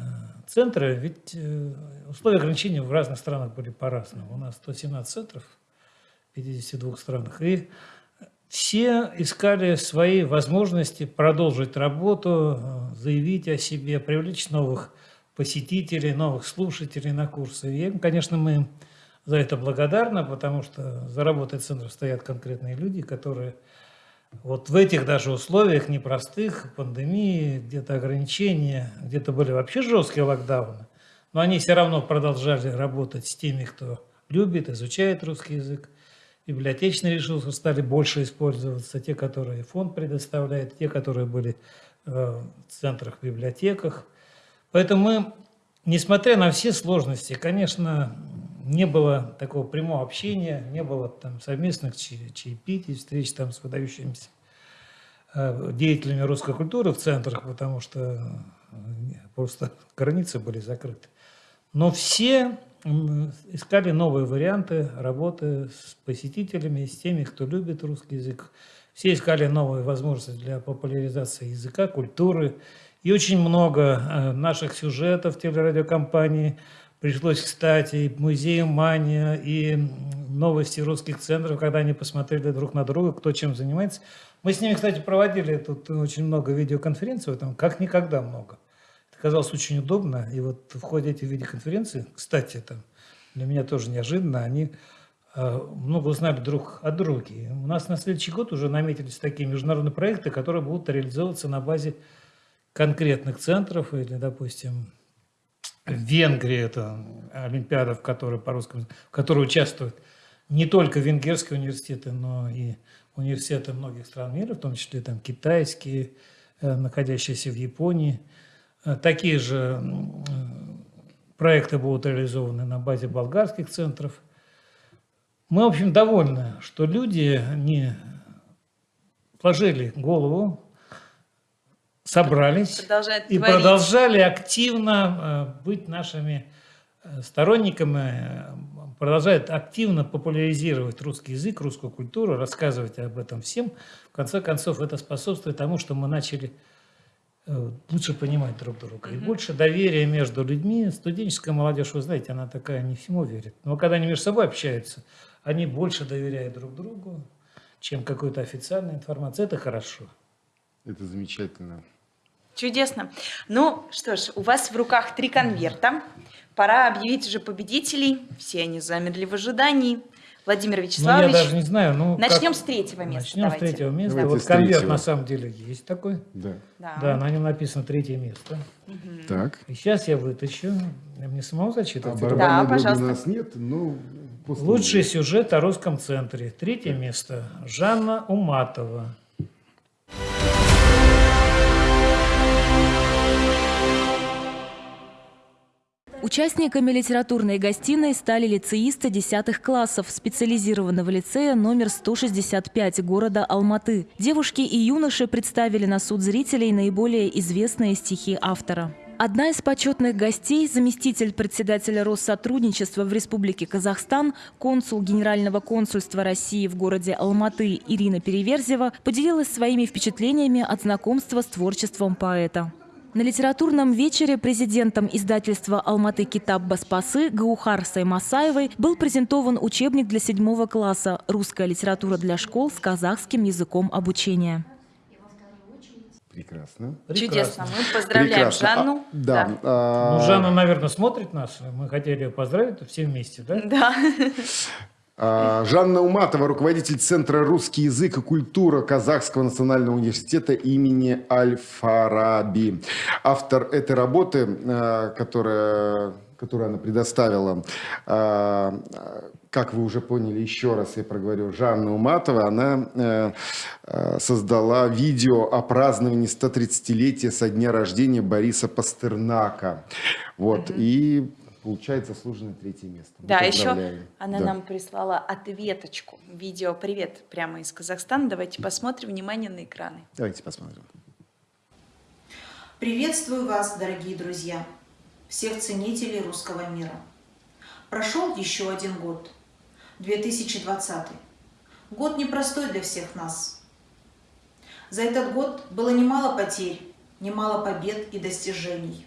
центры, ведь э, условия ограничения в разных странах были по-разному. У нас 117 центров в 52 странах. И все искали свои возможности продолжить работу, э, заявить о себе, привлечь новых посетителей, новых слушателей на курсы. И, конечно, мы за это благодарна, потому что за работой центра стоят конкретные люди, которые вот в этих даже условиях непростых, пандемии, где-то ограничения, где-то были вообще жесткие локдауны, но они все равно продолжали работать с теми, кто любит, изучает русский язык. Библиотечные ресурсы стали больше использоваться, те, которые фонд предоставляет, те, которые были в центрах, библиотеках. Поэтому мы, несмотря на все сложности, конечно, не было такого прямого общения, не было там совместных чаепитий, встреч там с выдающимися э, деятелями русской культуры в центрах, потому что э, просто границы были закрыты. Но все искали новые варианты работы с посетителями, с теми, кто любит русский язык. Все искали новые возможности для популяризации языка, культуры. И очень много э, наших сюжетов телерадиокомпании пришлось, кстати, и музею «Мания», и новости русских центров, когда они посмотрели друг на друга, кто чем занимается. Мы с ними, кстати, проводили тут очень много видеоконференций, там как никогда много казалось очень удобно. И вот в ходе этих видеоконференций, кстати, это для меня тоже неожиданно, они э, много узнали друг от друга. И у нас на следующий год уже наметились такие международные проекты, которые будут реализовываться на базе конкретных центров или, допустим, в Венгрии это Олимпиада, в которой по русскому, в которой участвуют не только венгерские университеты, но и университеты многих стран мира, в том числе там китайские, э, находящиеся в Японии – Э, такие же проекты будут реализованы на базе болгарских центров. Мы, в общем, довольны, что люди не сложили голову, собрались и творить. продолжали активно э, быть нашими э, сторонниками, продолжают активно популяризировать русский язык, русскую культуру, рассказывать об этом всем. В конце концов, это способствует тому, что мы начали Э, лучше понимать друг друга. И больше доверия между людьми. Студенческая молодежь, вы знаете, она такая не всему верит. Но когда они между собой общаются, они больше доверяют друг другу, чем какой-то официальной информации. Это хорошо. Это замечательно. Чудесно. Ну что ж, у вас в руках три конверта. Пора объявить уже победителей. Все они замерли в ожидании. Владимир Вячеславович. Ну, я даже не знаю. Ну, Начнем как... с третьего места. Начнем давайте. с третьего места. Давайте вот конверт третьего. на самом деле есть такой. Да. Да. Да, на нем написано третье место. Мгм. Так. И сейчас я вытащу. Мне самому зачитывать? А дроби пожалуйста. у нас нет, но... после Лучший сюжет о русском центре. Третье место. Жанна Уматова. Участниками литературной гостиной стали лицеисты 10 классов специализированного лицея номер 165 города Алматы. Девушки и юноши представили на суд зрителей наиболее известные стихи автора. Одна из почетных гостей, заместитель председателя Россотрудничества в Республике Казахстан, консул Генерального консульства России в городе Алматы Ирина Переверзева, поделилась своими впечатлениями от знакомства с творчеством поэта. На литературном вечере президентом издательства «Алматы Китаб Баспасы» Гаухар Саймасаевой был презентован учебник для седьмого класса «Русская литература для школ с казахским языком обучения». Прекрасно. Чудесно. Мы поздравляем Прекрасно. Жанну. А, да. а, Ну, Жанна, наверное, смотрит нас. Мы хотели ее поздравить все вместе, да? Да. [LAUGHS] А, Жанна Уматова, руководитель Центра «Русский язык и культура Казахского национального университета имени Аль-Фараби. Автор этой работы, а, которая, которую она предоставила, а, как вы уже поняли, еще раз я проговорю, Жанна Уматова, она э, э, создала видео о праздновании 130-летия со дня рождения Бориса Пастернака. Вот, и получает заслуженное третье место. Мы Да, еще она Да. нам прислала ответочку. Видео «Привет» прямо из Казахстана. Давайте посмотрим. Внимание на экраны. Давайте посмотрим. Приветствую вас, дорогие друзья, всех ценителей русского мира. Прошел еще один год, 2020. Год непростой для всех нас. За этот год было немало потерь, немало побед и достижений.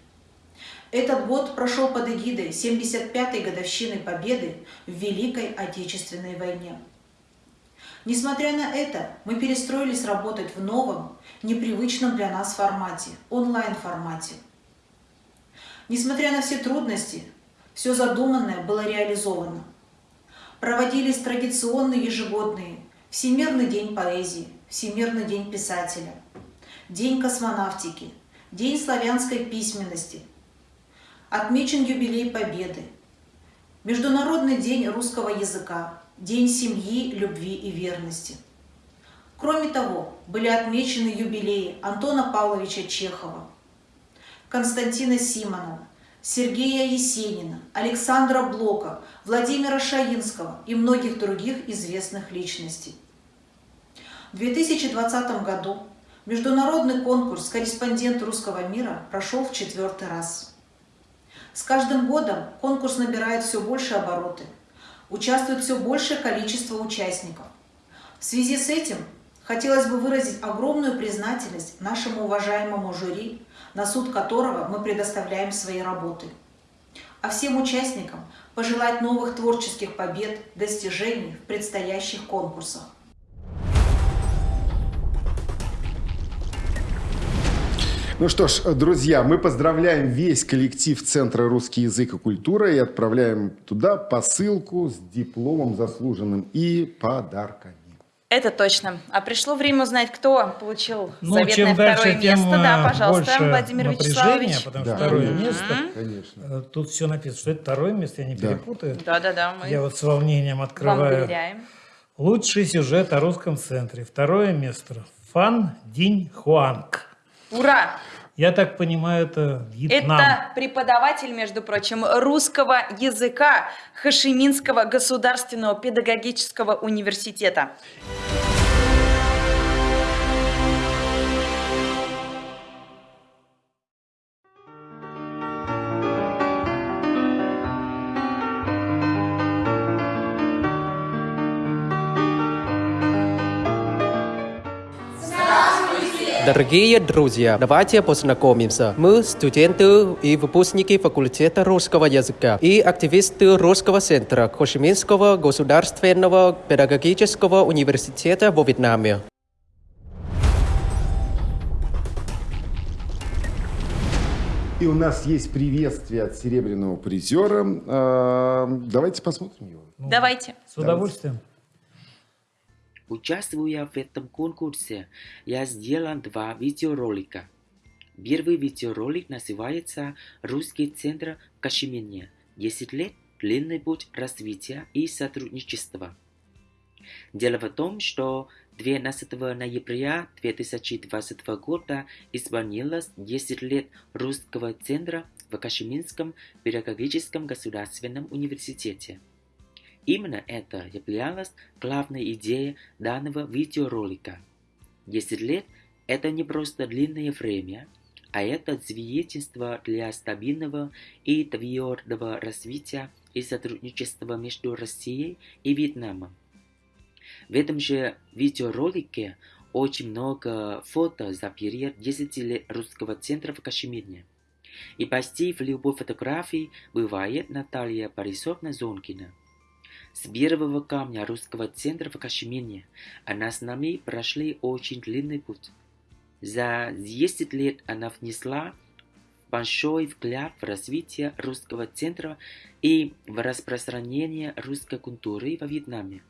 Этот год прошел под эгидой 75-й годовщины Победы в Великой Отечественной войне. Несмотря на это, мы перестроились работать в новом, непривычном для нас формате, онлайн-формате. Несмотря на все трудности, все задуманное было реализовано. Проводились традиционные ежегодные Всемирный день поэзии, Всемирный день писателя, День космонавтики, День славянской письменности, отмечен юбилей Победы, Международный день русского языка, День семьи, любви и верности. Кроме того, были отмечены юбилеи Антона Павловича Чехова, Константина Симонова, Сергея Есенина, Александра Блока, Владимира Шаинского и многих других известных личностей. В 2020 году международный конкурс «Корреспондент русского мира» прошел в четвертый раз. С каждым годом конкурс набирает все больше обороты, участвует все большее количество участников. В связи с этим хотелось бы выразить огромную признательность нашему уважаемому жюри, на суд которого мы предоставляем свои работы. А всем участникам пожелать новых творческих побед, достижений в предстоящих конкурсах. Ну что ж, друзья, мы поздравляем весь коллектив Центра «Русский язык и культура» и отправляем туда посылку с дипломом заслуженным и подарками. Это точно. А пришло время узнать, кто получил Ну, заветное чем второе дальше, место. тем да, э, пожалуйста, больше Владимир Вячеславович. потому Да, что второе конечно. место. Конечно. Э, Тут все написано, что это второе место, я не Да. перепутаю. Да-да-да, мы Я вот с волнением вам открываю. доверяем. Лучший сюжет о русском центре. Второе место. Фан Динь Хуанг. Ура! Я так понимаю, это Вьетнам. Это преподаватель, между прочим, русского языка Хашиминского государственного педагогического университета. Дорогие друзья, давайте познакомимся. Мы студенты и выпускники факультета русского языка и активисты Русского центра Хошиминского государственного педагогического университета во Вьетнаме. И у нас есть приветствие от серебряного призера. А, Давайте посмотрим его. Давайте. С удовольствием. Участвуя в этом конкурсе, я сделал два видеоролика. Первый видеоролик называется «Русский центр в Кашмире. 10 лет. Длинный путь развития и сотрудничества». Дело в том, что 12 ноября 2020 года исполнилось 10 лет Русского центра в Кашмирском педагогическом государственном университете. Именно это являлось главной идеей данного видеоролика. 10 лет – это не просто длинное время, а это свидетельство для стабильного и твердого развития и сотрудничества между Россией и Вьетнамом. В этом же видеоролике очень много фото за период 10 лет русского центра в Кашмире. И почти в любой фотографии бывает Наталья Борисовна Зонкина. С первого камня русского центра в Кашмире она с нами прошли очень длинный путь. За 10 лет она внесла большой вклад в развитие русского центра и в распространение русской культуры во Вьетнаме.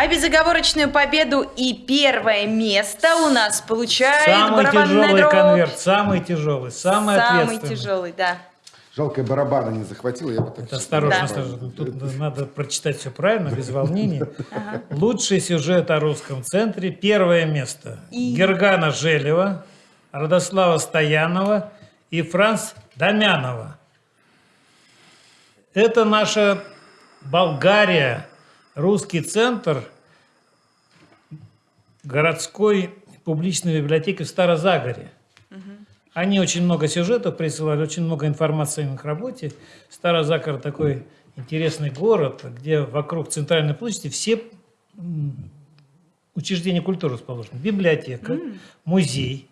А безоговорочную победу и первое место у нас получает Самый тяжелый дробь. конверт, самый тяжелый, самый, Самый ответственный. тяжелый, да. Жалко, я барабана не захватил, я бы так... Осторожно, Да. осторожно. Тут надо прочитать все правильно, без волнения. Лучший сюжет о русском центре. Первое место. И- Гергана Желева, Радослава Стоянова и Франц Домянова. Это наша Болгария, русский центр городской публичной библиотеки в Старозагоре. Они очень много сюжетов присылали, очень много информации о их работе. Старозакар такой интересный город, где вокруг центральной площади все учреждения культуры расположены. Библиотека, музей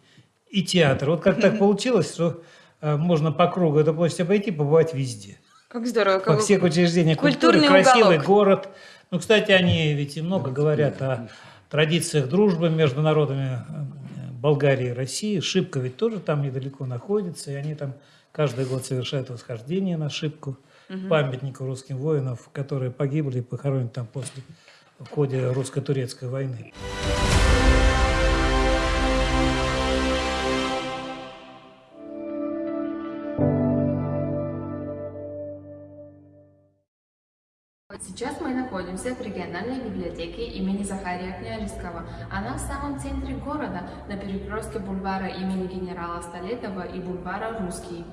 и театр. Вот как так получилось, что э, можно по кругу эту площадь обойти, побывать везде. Как здорово. Во как- всех учреждениях культуры, Культурный красивый уголок. город. Ну, кстати, они ведь и много говорят о традициях дружбы между народами э, Болгарии и России. Шибко ведь тоже там недалеко находится, и они там каждый год совершают восхождение на Шибку, Мгм. памятнику русским воинам, которые погибли и похоронены там после в ходе русско-турецкой войны. Находится в региональной библиотеке имени Захария Княжеского. Она в самом центре города, на перекрестке бульвара имени генерала Столетова и бульвара Русский.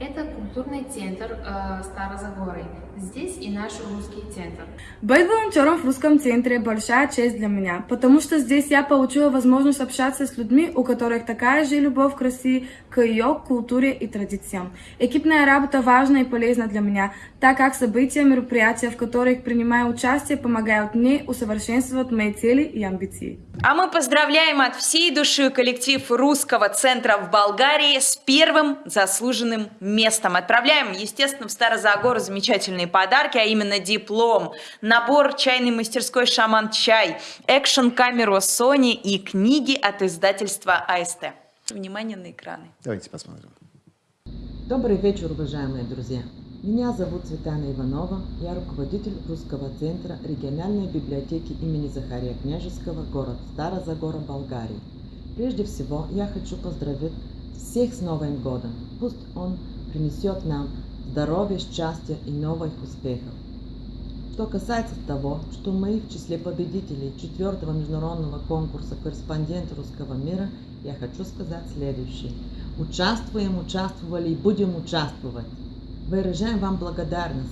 Это культурный центр э, Старозагорой. Здесь и наш русский центр. Быть волонтером в русском центре – большая честь для меня, потому что здесь я получила возможность общаться с людьми, у которых такая же любовь к России, к ее культуре и традициям. Экипная работа важна и полезна для меня, так как события, мероприятия, в которых принимаю участие, помогают мне усовершенствовать мои цели и амбиции. А мы поздравляем от всей души коллектив Русского центра в Болгарии с первым заслуженным местом. Отправляем, естественно, в Старозагору замечательные подарки, а именно диплом, набор чайной мастерской «Шаман Чай», экшн-камеру Sony и книги от издательства АСТ. Внимание на экраны. Давайте посмотрим. Добрый вечер, уважаемые друзья. Меня зовут Светлана Иванова, я руководитель Русского центра региональной библиотеки имени Захария Княжеского, город Старозагора, Болгарии. Прежде всего, я хочу поздравить всех с Новым годом. Пусть он принесет нам здоровье, счастье и новых успехов. Что касается того, что мы в числе победителей четвертого международного конкурса «Корреспондент русского мира», я хочу сказать следующее. Участвуем, участвовали и будем участвовать. Выражаем вам благодарность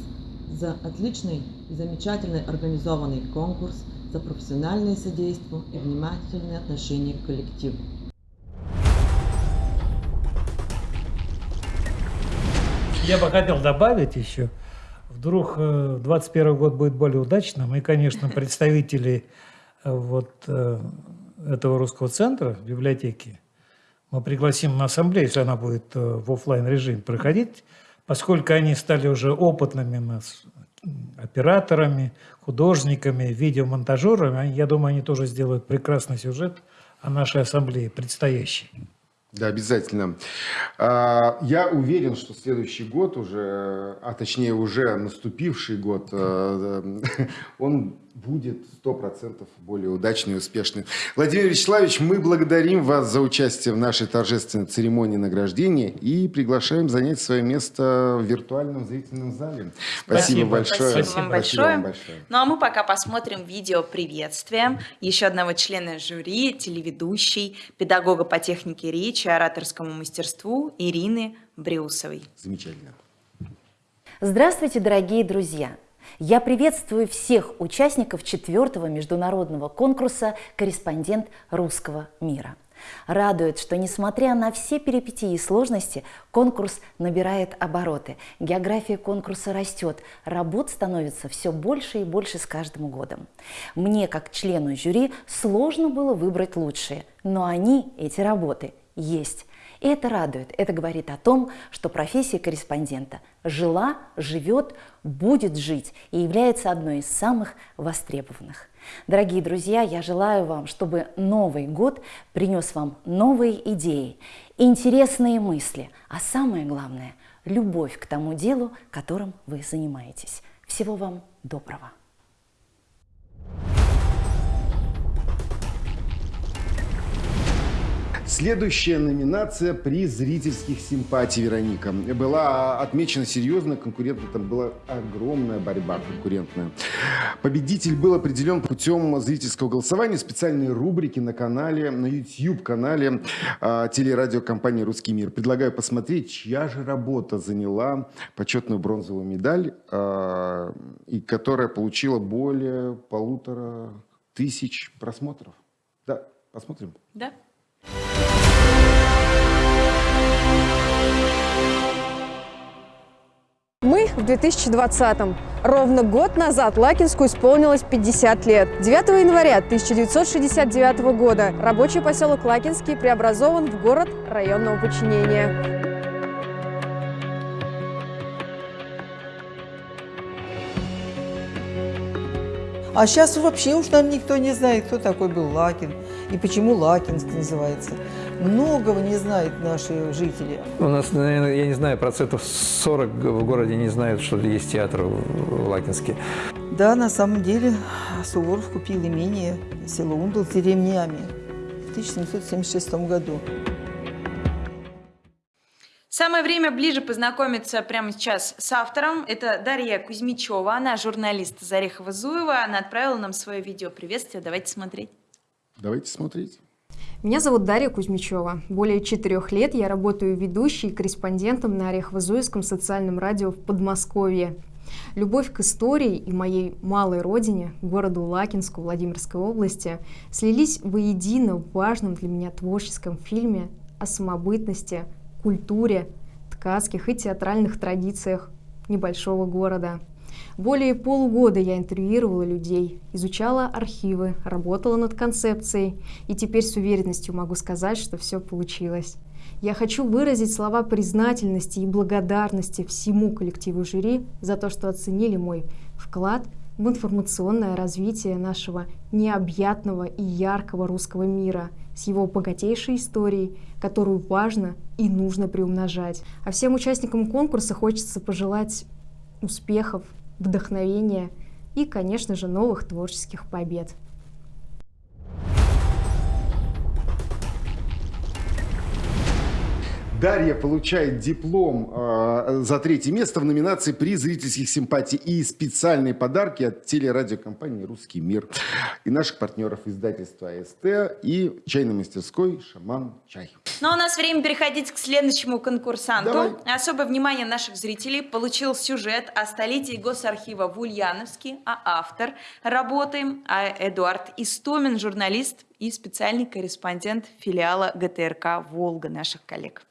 за отличный и замечательный организованный конкурс, за профессиональное содействие и внимательное отношение к коллективу. Я бы хотел добавить еще, вдруг 2021 год будет более удачным, и, конечно, представители э, вот э, этого русского центра, библиотеки, мы пригласим на ассамблею, если она будет э, в офлайн режим проходить, поскольку они стали уже опытными нас операторами, художниками, видеомонтажерами, я думаю, они тоже сделают прекрасный сюжет о нашей ассамблее предстоящей. Да, обязательно. А, я уверен, что следующий год уже, а точнее уже наступивший год, э, он будет 100% более удачный и успешный. Владимир Вячеславович, мы благодарим вас за участие в нашей торжественной церемонии награждения и приглашаем занять свое место в виртуальном зрительном зале. Спасибо, Спасибо большое. Спасибо, вам, большое. вам большое. Ну а мы пока посмотрим видео приветствия еще одного члена жюри, телеведущей, педагога по технике речи, ораторскому мастерству Ирины Бреусовой. Замечательно. Здравствуйте, дорогие друзья! Я приветствую всех участников четвертого международного конкурса «Корреспондент русского мира». Радует, что несмотря на все перипетии и сложности, конкурс набирает обороты. География конкурса растет, работ становится все больше и больше с каждым годом. Мне, как члену жюри, сложно было выбрать лучшие, но они, эти работы, есть. И это радует. Это говорит о том, что профессия корреспондента жила, живет, будет жить и является одной из самых востребованных. Дорогие друзья, я желаю вам, чтобы Новый год принес вам новые идеи, интересные мысли, а самое главное – любовь к тому делу, которым вы занимаетесь. Всего вам доброго! Следующая номинация «Приз зрительских симпатий» Вероника. Была отмечена серьезно, конкурентно, там была огромная борьба конкурентная. Победитель был определен путем зрительского голосования, специальной рубрики на канале, на YouTube-канале э, телерадиокомпании «Русский мир». Предлагаю посмотреть, чья же работа заняла почетную бронзовую медаль, э, и которая получила более полутора тысяч просмотров. Да, посмотрим. Да. Мы в 2020-м. Ровно год назад Лакинску исполнилось 50 лет. 9 января 1969 года рабочий поселок Лакинский преобразован в город районного подчинения. А сейчас вообще уж нам никто не знает, кто такой был Лакин и почему Лакинск называется. Многого не знают наши жители. У нас, наверное, я не знаю, процентов 40 в городе не знают, что есть театр в Лакинске. Да, на самом деле Суворов купил имение село Ундл с деревнями в 1776 году. Самое время ближе познакомиться прямо сейчас с автором. Это Дарья Кузьмичева, она журналист Зарехова-Зуева. Она отправила нам свое видео приветствие. Давайте смотреть. Давайте смотреть. Меня зовут Дарья Кузьмичева. Более четырех лет я работаю ведущей и корреспондентом на Орехово-Зуевском социальном радио в Подмосковье. Любовь к истории и моей малой родине, городу Лакинску Владимирской области, слились воедино в важном для меня творческом фильме о самобытности, культуре, ткацких и театральных традициях небольшого города. Более полугода я интервьюировала людей, изучала архивы, работала над концепцией, и теперь с уверенностью могу сказать, что все получилось. Я хочу выразить слова признательности и благодарности всему коллективу жюри за то, что оценили мой вклад в информационное развитие нашего необъятного и яркого русского мира с его богатейшей историей, которую важно и нужно приумножать. А всем участникам конкурса хочется пожелать успехов, вдохновения и, конечно же, новых творческих побед. Дарья получает диплом э, за третье место в номинации «Приз зрительских симпатий» и специальные подарки от телерадиокомпании «Русский мир» и наших партнеров издательства АСТ и чайной мастерской «Шаман Чай». Но ну, а у нас время переходить к следующему конкурсанту. Давай. Особое внимание наших зрителей получил сюжет о столетии Госархива в Ульяновске, а автор работы а Эдуард Истомин, журналист и специальный корреспондент филиала ГТРК «Волга» наших коллег.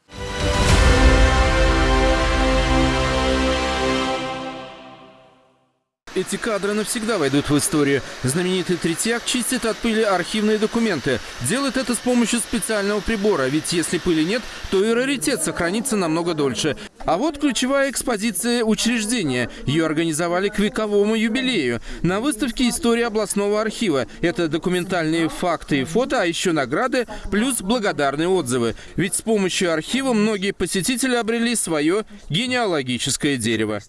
Эти кадры навсегда войдут в историю. Знаменитый Третьяк чистит от пыли архивные документы. Делает это с помощью специального прибора, ведь если пыли нет, то и раритет сохранится намного дольше. А вот ключевая экспозиция учреждения. Ее организовали к вековому юбилею. На выставке «История областного архива». Это документальные факты и фото, а еще награды, плюс благодарные отзывы. Ведь с помощью архива многие посетители обрели свое генеалогическое дерево.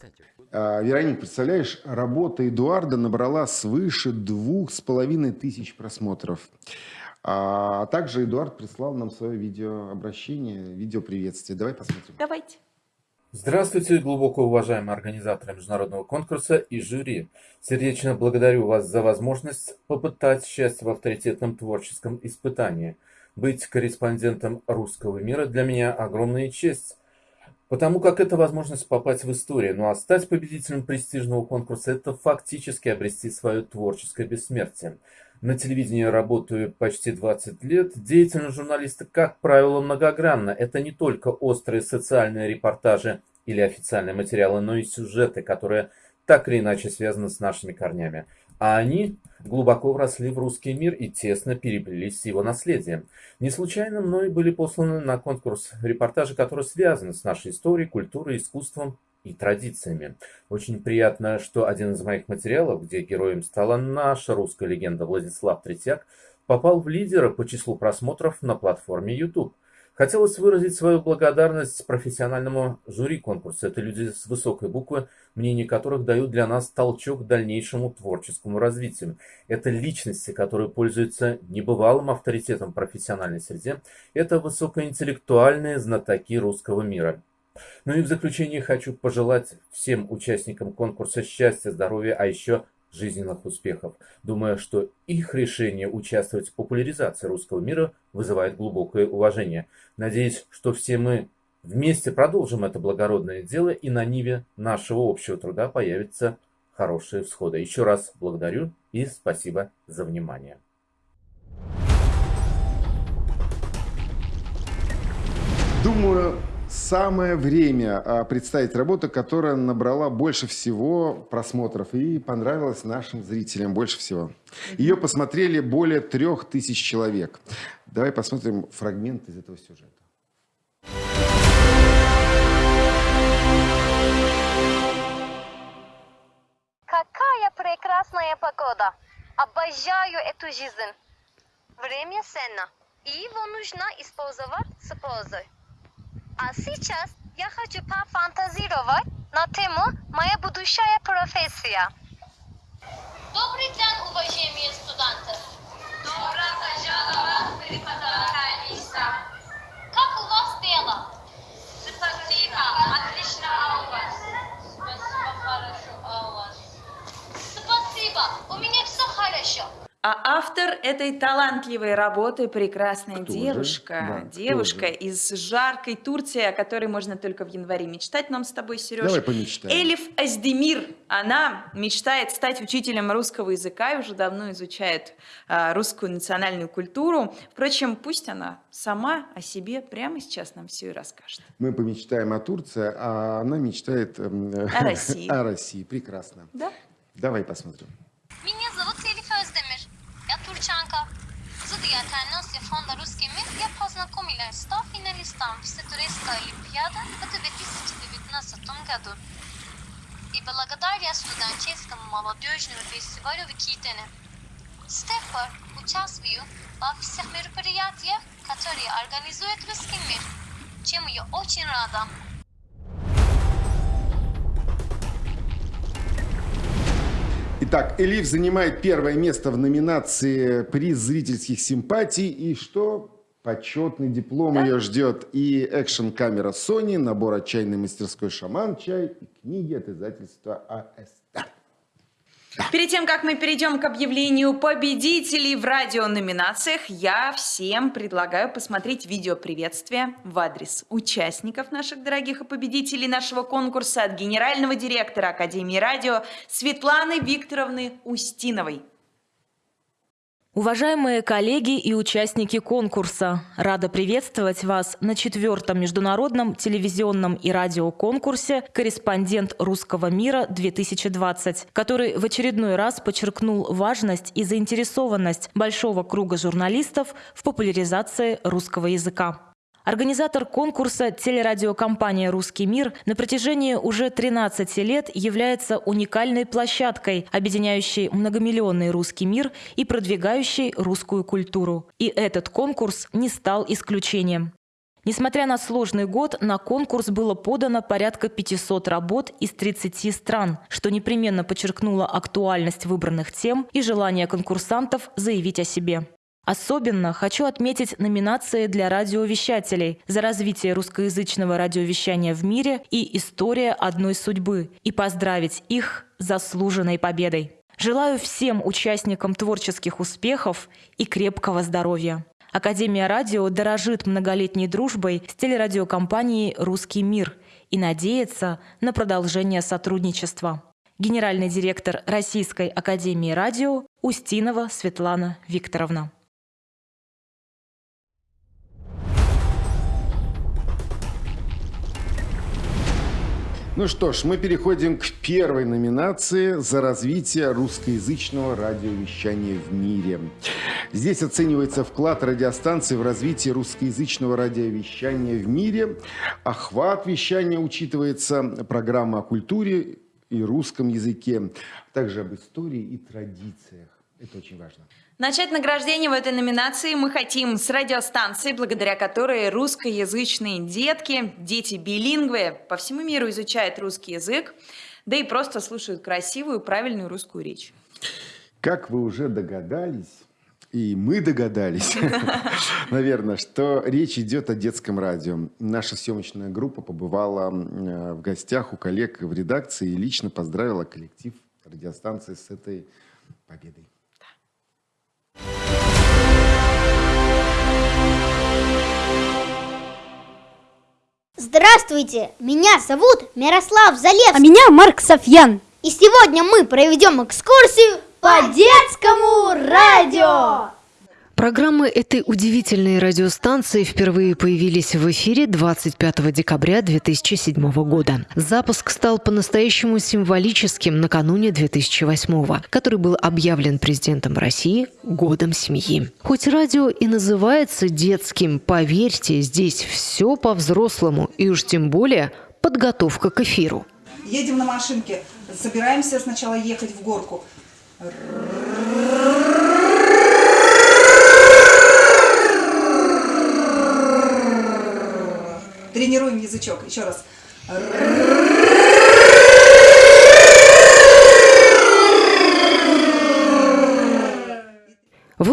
А, Вероник, представляешь, работа Эдуарда набрала свыше двух с половиной тысяч просмотров. А также Эдуард прислал нам свое видеообращение, видеоприветствие. Давай посмотрим. Давайте. Здравствуйте, глубоко уважаемые организаторы международного конкурса и жюри. Сердечно благодарю вас за возможность попытать счастье в авторитетном творческом испытании. Быть корреспондентом русского мира для меня огромная честь. Потому как это возможность попасть в историю, ну а стать победителем престижного конкурса – это фактически обрести свое творческое бессмертие. На телевидении работаю почти 20 лет. Деятельность журналиста, как правило, многогранна. Это не только острые социальные репортажи или официальные материалы, но и сюжеты, которые так или иначе связаны с нашими корнями а они глубоко вросли в русский мир и тесно переплелись с его наследием. Не случайно мной были посланы на конкурс репортажи, которые связаны с нашей историей, культурой, искусством и традициями. Очень приятно, что один из моих материалов, где героем стала наша русская легенда Владислав Третьяк, попал в лидера по числу просмотров на платформе YouTube. Хотелось выразить свою благодарность профессиональному жюри конкурса. Это люди с высокой буквы, мнения которых дают для нас толчок к дальнейшему творческому развитию. Это личности, которые пользуются небывалым авторитетом в профессиональной среде. Это высокоинтеллектуальные знатоки русского мира. Ну и в заключение хочу пожелать всем участникам конкурса счастья, здоровья, а еще жизненных успехов, думая, что их решение участвовать в популяризации русского мира вызывает глубокое уважение. Надеюсь, что все мы вместе продолжим это благородное дело, и на ниве нашего общего труда появятся хорошие всходы. Еще раз благодарю и спасибо за внимание. Думаю, Самое время а, представить работу, которая набрала больше всего просмотров и понравилась нашим зрителям больше всего. Ее посмотрели более трех тысяч человек. Давай посмотрим фрагмент из этого сюжета. Какая прекрасная погода! Обожаю эту жизнь. Время ценно, и его нужно использовать с пользой. А сейчас я хочу пофантазировать на тему «Моя будущая профессия». Добрый день, уважаемые студенты! Добро пожаловать в преподавание Как у вас дела? Спасибо, отлично А у вас. Спасибо, хорошо а у вас. Спасибо, у меня все хорошо. С этой талантливой работы прекрасная Кто девушка. Да, девушка из жаркой Турции, о которой можно только в январе мечтать нам с тобой, Сереж. Давай помечтаем. Элиф Аздемир. Она мечтает стать учителем русского языка и уже давно изучает а, русскую национальную культуру. Впрочем, пусть она сама о себе прямо сейчас нам все и расскажет. Мы помечтаем о Турции, а она мечтает эм, О России. [LAUGHS] о России. Прекрасно. Да? Давай посмотрим. Меня зовут Элиф. Я турчанка. Зодиакальность фонда «Русский мир» я познакомилась с 100 финалистом Всетурецкой Олимпиады в 2019 году. И благодаря студенческому молодежному фестивалю в Китине. С тех пор участвую во всех мероприятиях, которые организует «Русский мир», чем я очень рада. Итак, Элиф занимает первое место в номинации «Приз зрительских симпатий». И что? Почетный диплом ее ждет. И экшн-камера Sony, набор от чайной мастерской «Шаман чай» и книги от издательства АСТ. Перед тем, как мы перейдем к объявлению победителей в радиономинациях, я всем предлагаю посмотреть видео приветствия в адрес участников наших дорогих и победителей нашего конкурса от генерального директора Академии радио Светланы Викторовны Устиновой. Уважаемые коллеги и участники конкурса, рада приветствовать вас на четвертом международном телевизионном и радиоконкурсе «Корреспондент русского мира-2020», который в очередной раз подчеркнул важность и заинтересованность большого круга журналистов в популяризации русского языка. Организатор конкурса телерадиокомпания «Русский мир» на протяжении уже 13 лет является уникальной площадкой, объединяющей многомиллионный русский мир и продвигающей русскую культуру. И этот конкурс не стал исключением. Несмотря на сложный год, на конкурс было подано порядка 500 работ из 30 стран, что непременно подчеркнуло актуальность выбранных тем и желание конкурсантов заявить о себе. Особенно хочу отметить номинации для радиовещателей за развитие русскоязычного радиовещания в мире и история одной судьбы и поздравить их заслуженной победой. Желаю всем участникам творческих успехов и крепкого здоровья. Академия радио дорожит многолетней дружбой с телерадиокомпанией «Русский мир» и надеется на продолжение сотрудничества. Генеральный директор Российской академии радио Устинова Светлана Викторовна. Ну что ж, мы переходим к первой номинации за развитие русскоязычного радиовещания в мире. Здесь оценивается вклад радиостанции в развитие русскоязычного радиовещания в мире. Охват вещания учитывается, программа о культуре и русском языке, а также об истории и традициях. Это очень важно. Начать награждение в этой номинации мы хотим с радиостанции, благодаря которой русскоязычные детки, дети билингвы по всему миру изучают русский язык, да и просто слушают красивую, правильную русскую речь. Как вы уже догадались, и мы догадались, [LAUGHS] наверное, что речь идет о детском радио. Наша съемочная группа побывала э, в гостях у коллег в редакции и лично поздравила коллектив радиостанции с этой победой. Здравствуйте, меня зовут Мирослав Залевский. А меня Марк Софьян. И сегодня мы проведем экскурсию по детскому радио. Программы этой удивительной радиостанции впервые появились в эфире 25 декабря 2007 года. Запуск стал по-настоящему символическим накануне 2008 который был объявлен президентом России годом семьи. Хоть радио и называется детским, поверьте, здесь все по-взрослому и уж тем более подготовка к эфиру. Едем на машинке, собираемся сначала ехать в горку. Тренируем язычок. Еще раз.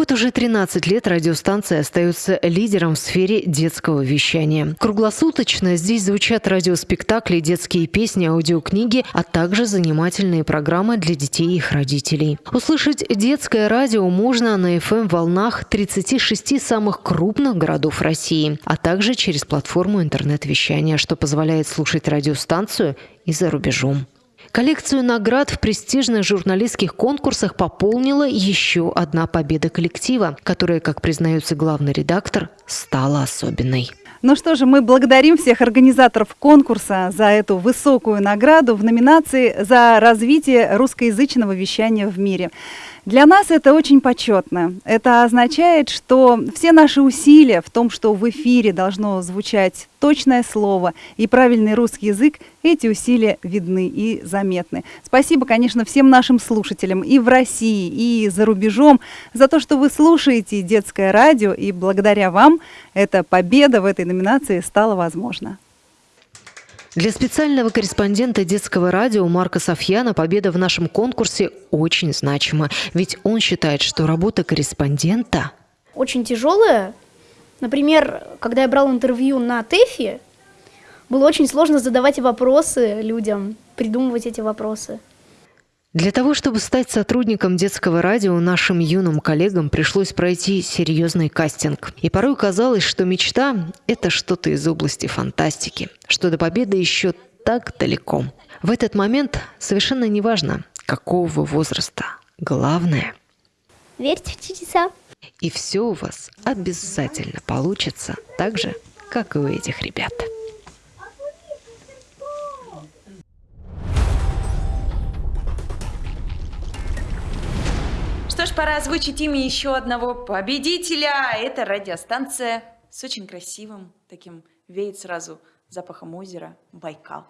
В эту уже 13 лет радиостанция остается лидером в сфере детского вещания. Круглосуточно здесь звучат радиоспектакли, детские песни, аудиокниги, а также занимательные программы для детей и их родителей. Услышать детское радио можно на FM-волнах 36 самых крупных городов России, а также через платформу интернет-вещания, что позволяет слушать радиостанцию и за рубежом. Коллекцию наград в престижных журналистских конкурсах пополнила еще одна победа коллектива, которая, как признается главный редактор, стала особенной. Ну что же, мы благодарим всех организаторов конкурса за эту высокую награду в номинации «За развитие русскоязычного вещания в мире». Для нас это очень почетно. Это означает, что все наши усилия в том, что в эфире должно звучать точное слово и правильный русский язык, эти усилия видны и заметны. Спасибо, конечно, всем нашим слушателям и в России, и за рубежом за то, что вы слушаете детское радио, и благодаря вам эта победа в этой номинации стала возможна. Для специального корреспондента детского радио Марка Софьяна победа в нашем конкурсе очень значима, ведь он считает, что работа корреспондента очень тяжелая. Например, когда я брал интервью на ТЭФе, было очень сложно задавать вопросы людям, придумывать эти вопросы. Для того, чтобы стать сотрудником детского радио, нашим юным коллегам пришлось пройти серьезный кастинг. И порой казалось, что мечта – это что-то из области фантастики, что до победы еще так далеко. В этот момент совершенно неважно, какого возраста. Главное – верьте в чудеса. И все у вас обязательно получится так же, как и у этих ребят. Что ж, пора озвучить имя еще одного победителя. Это радиостанция с очень красивым таким, веет сразу запахом озера Байкал.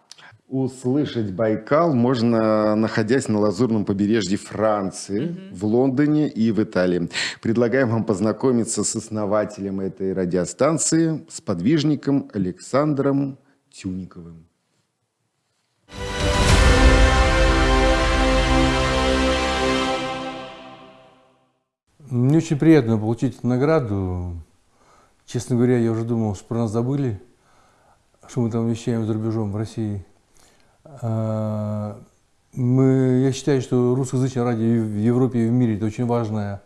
Услышать Байкал можно, находясь на лазурном побережье Франции, угу. в Лондоне и в Италии. Предлагаем вам познакомиться с основателем этой радиостанции, с подвижником Александром Тюниковым. Мне очень приятно получить эту награду. Честно говоря, я уже думал, что про нас забыли, что мы там вещаем за рубежом в России. А, мы, я считаю, что русскоязычное радио в Европе и в мире – это очень важное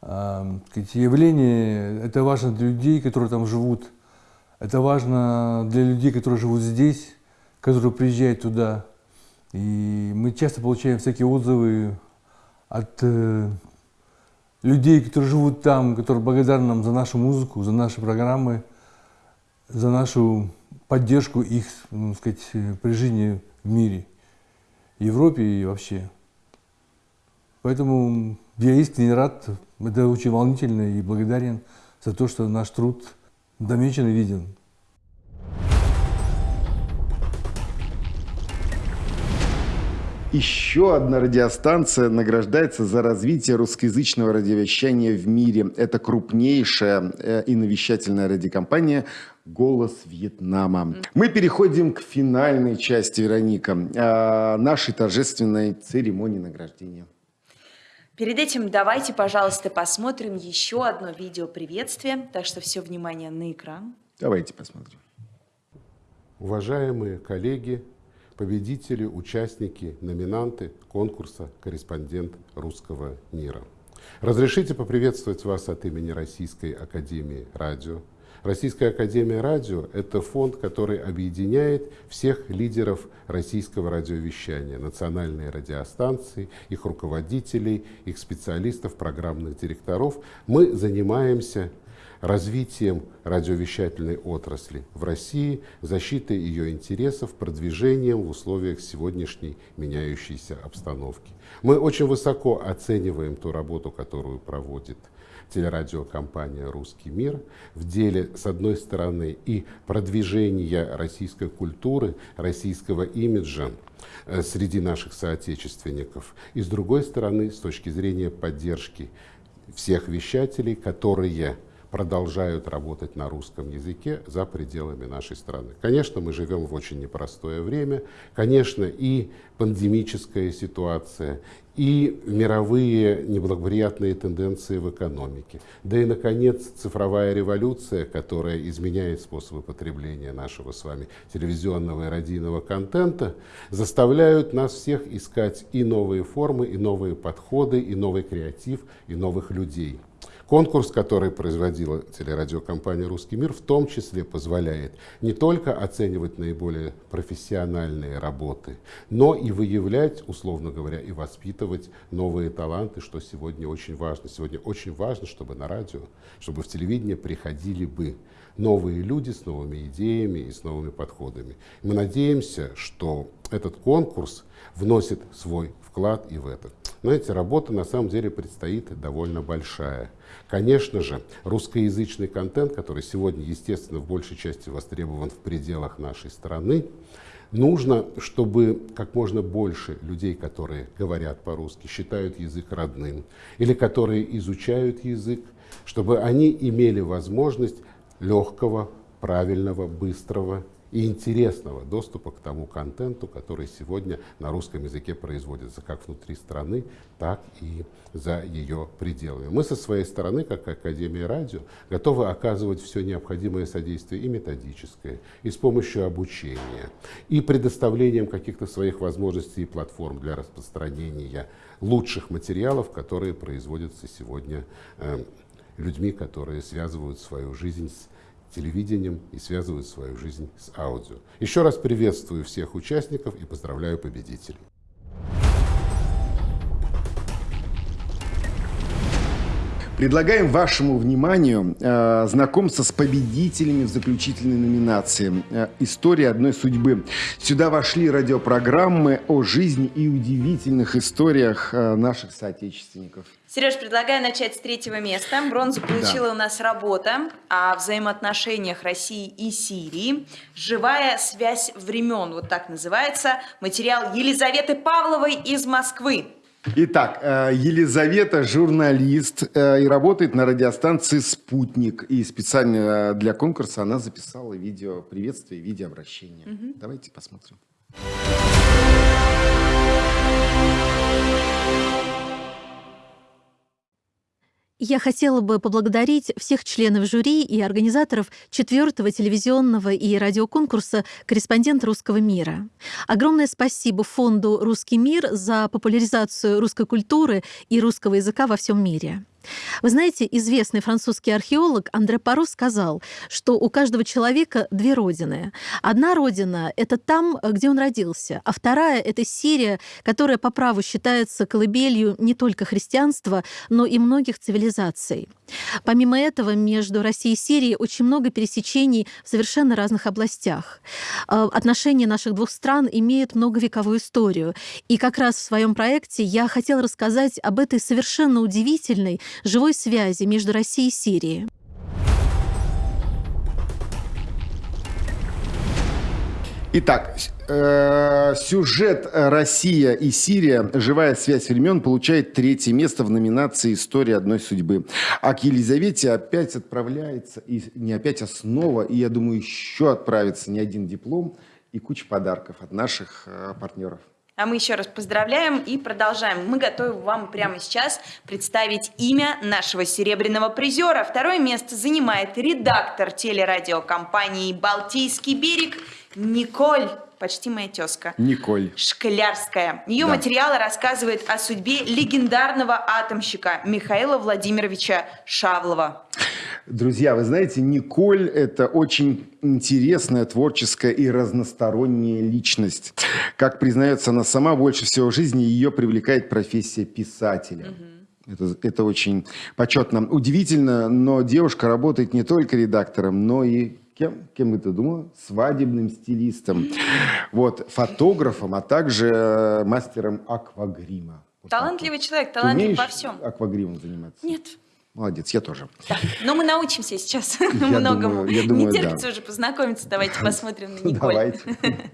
а, явление. Это важно для людей, которые там живут. Это важно для людей, которые живут здесь, которые приезжают туда. И мы часто получаем всякие отзывы от э, людей, которые живут там, которые благодарны нам за нашу музыку, за наши программы, за нашу поддержку их, ну, сказать, при жизни в мире, в Европе и вообще. Поэтому я искренне рад, это очень волнительно и благодарен за то, что наш труд замечен и виден. Еще одна радиостанция награждается за развитие русскоязычного радиовещания в мире. Это крупнейшая э, и навещательная радиокомпания «Голос Вьетнама». Мы переходим к финальной части, Вероника, э, нашей торжественной церемонии награждения. Перед этим давайте, пожалуйста, посмотрим еще одно видео приветствия. Так что все внимание на экран. Давайте посмотрим. Уважаемые коллеги, победители, участники, номинанты конкурса «Корреспондент русского мира». Разрешите поприветствовать вас от имени Российской Академии Радио. Российская Академия Радио – это фонд, который объединяет всех лидеров российского радиовещания, национальные радиостанции, их руководителей, их специалистов, программных директоров. Мы занимаемся развитием радиовещательной отрасли в России, защитой ее интересов, продвижением в условиях сегодняшней меняющейся обстановки. Мы очень высоко оцениваем ту работу, которую проводит телерадиокомпания «Русский мир» в деле, с одной стороны, и продвижения российской культуры, российского имиджа э, среди наших соотечественников, и с другой стороны, с точки зрения поддержки всех вещателей, которые продолжают работать на русском языке за пределами нашей страны. Конечно, мы живем в очень непростое время, конечно, и пандемическая ситуация, и мировые неблагоприятные тенденции в экономике. Да и, наконец, цифровая революция, которая изменяет способы потребления нашего с вами телевизионного и радийного контента, заставляют нас всех искать и новые формы, и новые подходы, и новый креатив, и новых людей. Конкурс, который производила телерадиокомпания «Русский мир», в том числе позволяет не только оценивать наиболее профессиональные работы, но и выявлять, условно говоря, и воспитывать новые таланты, что сегодня очень важно. Сегодня очень важно, чтобы на радио, чтобы в телевидение приходили бы новые люди с новыми идеями и с новыми подходами. Мы надеемся, что этот конкурс вносит свой вклад и в это. Знаете, работа на самом деле предстоит довольно большая. Конечно же, русскоязычный контент, который сегодня, естественно, в большей части востребован в пределах нашей страны, нужно, чтобы как можно больше людей, которые говорят по-русски, считают язык родным, или которые изучают язык, чтобы они имели возможность легкого, правильного, быстрого и интересного доступа к тому контенту, который сегодня на русском языке производится как внутри страны, так и за ее пределами. Мы со своей стороны, как Академия радио, готовы оказывать все необходимое содействие и методическое, и с помощью обучения, и предоставлением каких-то своих возможностей и платформ для распространения лучших материалов, которые производятся сегодня э, людьми, которые связывают свою жизнь с телевидением и связывают свою жизнь с аудио. Еще раз приветствую всех участников и поздравляю победителей. Предлагаем вашему вниманию э, знакомство с победителями в заключительной номинации э, «История одной судьбы». Сюда вошли радиопрограммы о жизни и удивительных историях э, наших соотечественников. Сереж, предлагаю начать с третьего места. Бронзу получила да. у нас работа о взаимоотношениях России и Сирии. «Живая связь времен», вот так называется. Материал Елизаветы Павловой из Москвы. Итак, э, Елизавета журналист э, и работает на радиостанции «Спутник». И специально для конкурса она записала видео приветствие, видеообращение. Угу. Давайте посмотрим. Я хотела бы поблагодарить всех членов жюри и организаторов четвертого телевизионного и радиоконкурса «Корреспондент русского мира». Огромное спасибо фонду «Русский мир» за популяризацию русской культуры и русского языка во всем мире. Вы знаете, известный французский археолог Андре Паро сказал, что у каждого человека две родины. Одна родина — это там, где он родился, а вторая — это Сирия, которая по праву считается колыбелью не только христианства, но и многих цивилизаций. Помимо этого, между Россией и Сирией очень много пересечений в совершенно разных областях. Э, отношения наших двух стран имеют многовековую историю. И как раз в своем проекте я хотела рассказать об этой совершенно удивительной живой связи между Россией и Сирией. Итак, э, сюжет «Россия и Сирия. Живая связь времен» получает третье место в номинации «История одной судьбы». А к Елизавете опять отправляется, и не опять, а снова, и я думаю, еще отправится не один диплом и куча подарков от наших э, партнеров. А мы еще раз поздравляем и продолжаем. Мы готовы вам прямо сейчас представить имя нашего серебряного призера. Второе место занимает редактор телерадиокомпании «Балтийский берег» Николь почти моя тезка. Николь. Шклярская. Ее да. материалы рассказывают о судьбе легендарного атомщика Михаила Владимировича Шавлова. Друзья, вы знаете, Николь – это очень интересная, творческая и разносторонняя личность. Как признается она сама, больше всего в жизни ее привлекает профессия писателя. Угу. Это, это очень почетно. Удивительно, но девушка работает не только редактором, но и кем? Кем бы ты думала? Свадебным стилистом, вот, фотографом, а также э, мастером аквагрима. Вот Талантливый вот. человек, талантлив во всем. аквагримом заниматься? Нет. Молодец, я тоже. Да. Но мы научимся сейчас [LAUGHS] я [LAUGHS] многому. Думаю, я думаю, Не терпится да. уже познакомиться. Давайте [LAUGHS] посмотрим на Николь. Давайте.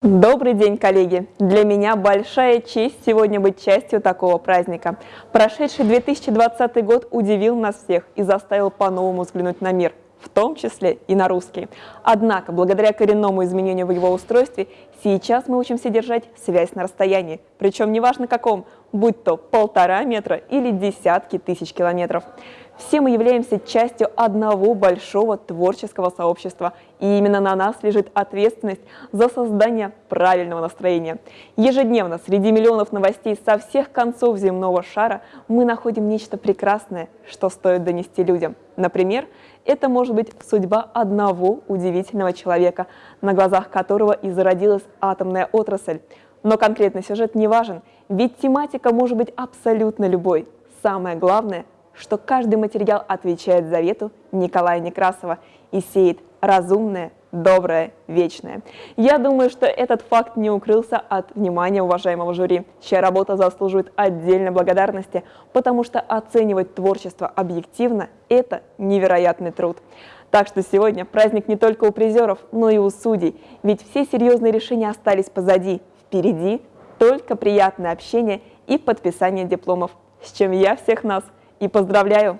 Добрый день, коллеги! Для меня большая честь сегодня быть частью такого праздника. Прошедший 2020 год удивил нас всех и заставил по-новому взглянуть на мир, в том числе и на русский. Однако, благодаря коренному изменению в его устройстве, сейчас мы учимся держать связь на расстоянии, причем неважно каком, будь то полтора метра или десятки тысяч километров. Все мы являемся частью одного большого творческого сообщества, и именно на нас лежит ответственность за создание правильного настроения. Ежедневно среди миллионов новостей со всех концов земного шара мы находим нечто прекрасное, что стоит донести людям. Например, это может быть судьба одного удивительного человека, на глазах которого и зародилась атомная отрасль. Но конкретный сюжет не важен, ведь тематика может быть абсолютно любой. Самое главное – что каждый материал отвечает завету Николая Некрасова и сеет разумное, доброе, вечное. Я думаю, что этот факт не укрылся от внимания уважаемого жюри, чья работа заслуживает отдельной благодарности, потому что оценивать творчество объективно – это невероятный труд. Так что сегодня праздник не только у призеров, но и у судей, ведь все серьезные решения остались позади. Впереди только приятное общение и подписание дипломов, с чем я всех нас – и поздравляю!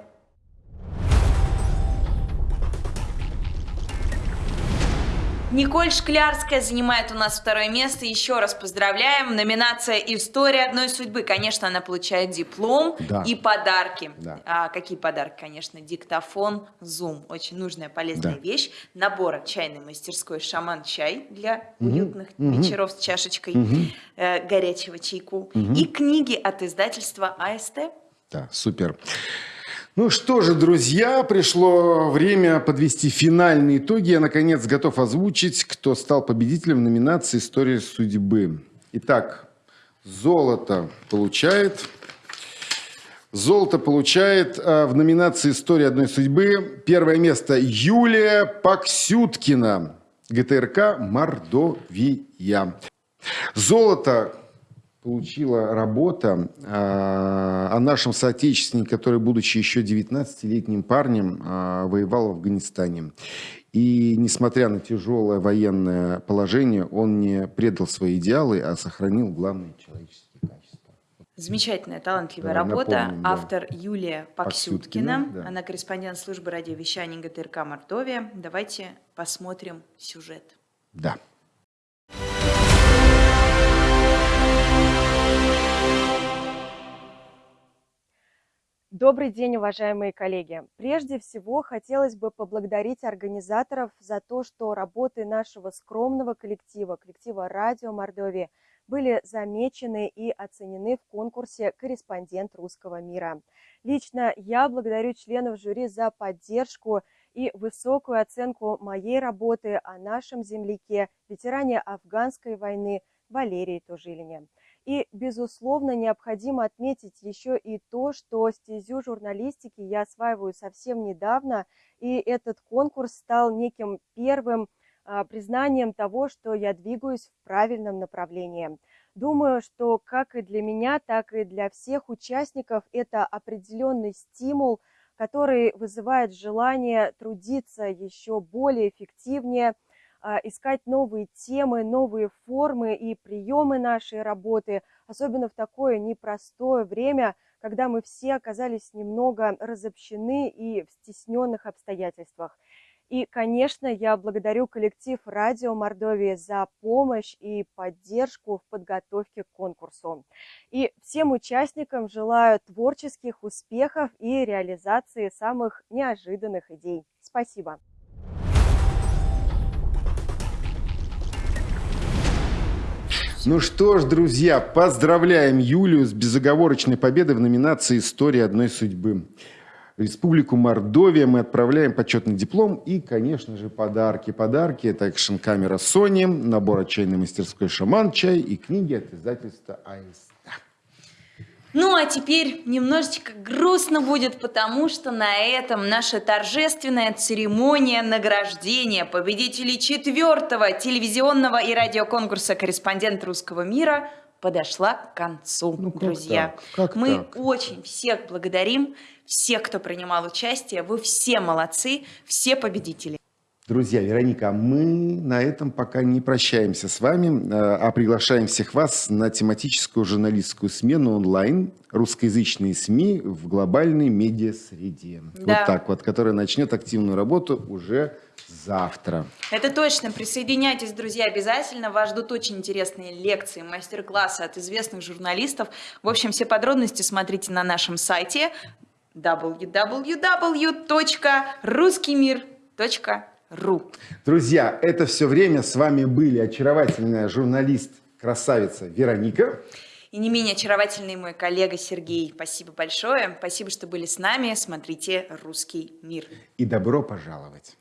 Николь Шклярская занимает у нас второе место. Еще раз поздравляем. Номинация «История одной судьбы». Конечно, она получает диплом да. и подарки. Да. А, какие подарки? Конечно, диктофон, зум. Очень нужная, полезная да. вещь. Набор чайной мастерской «Шаман-чай» для угу. уютных угу. вечеров с чашечкой угу. э, горячего чайку. Угу. И книги от издательства АСТ. Да, супер. Ну что же, друзья, пришло время подвести финальные итоги. Я, наконец, готов озвучить, кто стал победителем в номинации «История судьбы». Итак, золото получает... Золото получает а, в номинации «История одной судьбы» первое место Юлия Паксюткина, ГТРК «Мордовия». Золото получила работа э, о нашем соотечественнике, который, будучи еще 19-летним парнем, э, воевал в Афганистане. И несмотря на тяжелое военное положение, он не предал свои идеалы, а сохранил главные человеческие качества. Замечательная, талантливая да, работа. Напомним, да. Автор Юлия Паксюткина. Паксюткина да. Она корреспондент службы радиовещания ГТРК «Мордовия». Давайте посмотрим сюжет. Да. Добрый день, уважаемые коллеги! Прежде всего, хотелось бы поблагодарить организаторов за то, что работы нашего скромного коллектива, коллектива «Радио Мордовия», были замечены и оценены в конкурсе «Корреспондент русского мира». Лично я благодарю членов жюри за поддержку и высокую оценку моей работы о нашем земляке, ветеране афганской войны Валерии Тужилине. И, безусловно, необходимо отметить еще и то, что стезю журналистики я осваиваю совсем недавно, и этот конкурс стал неким первым а, признанием того, что я двигаюсь в правильном направлении. Думаю, что как и для меня, так и для всех участников это определенный стимул, который вызывает желание трудиться еще более эффективнее – искать новые темы, новые формы и приемы нашей работы, особенно в такое непростое время, когда мы все оказались немного разобщены и в стесненных обстоятельствах. И, конечно, я благодарю коллектив «Радио Мордовии» за помощь и поддержку в подготовке к конкурсу. И всем участникам желаю творческих успехов и реализации самых неожиданных идей. Спасибо! Ну что ж, друзья, поздравляем Юлию с безоговорочной победой в номинации «История одной судьбы». В Республику Мордовия мы отправляем почетный диплом и, конечно же, подарки. Подарки – это экшн-камера Sony, набор от чайной мастерской «Шаман чай» и книги от издательства АС. Ну а теперь немножечко грустно будет, потому что на этом наша торжественная церемония награждения победителей четвертого телевизионного и радиоконкурса «Корреспондент русского мира» подошла к концу, ну, как друзья. Так? Как Мы так? очень всех благодарим, всех, кто принимал участие. Вы все молодцы, все победители. Друзья, Вероника, мы на этом пока не прощаемся с вами, а приглашаем всех вас на тематическую журналистскую смену онлайн русскоязычные СМИ в глобальной медиасреде. Да. Вот так вот, которая начнет активную работу уже завтра. Это точно. Присоединяйтесь, друзья, обязательно. Вас ждут очень интересные лекции, мастер-классы от известных журналистов. В общем, все подробности смотрите на нашем сайте www.ruskimir.ru ру. Друзья, это все время с вами были очаровательная журналист, красавица Вероника. И не менее очаровательный мой коллега Сергей. Спасибо большое. Спасибо, что были с нами. Смотрите «Русский мир». И добро пожаловать.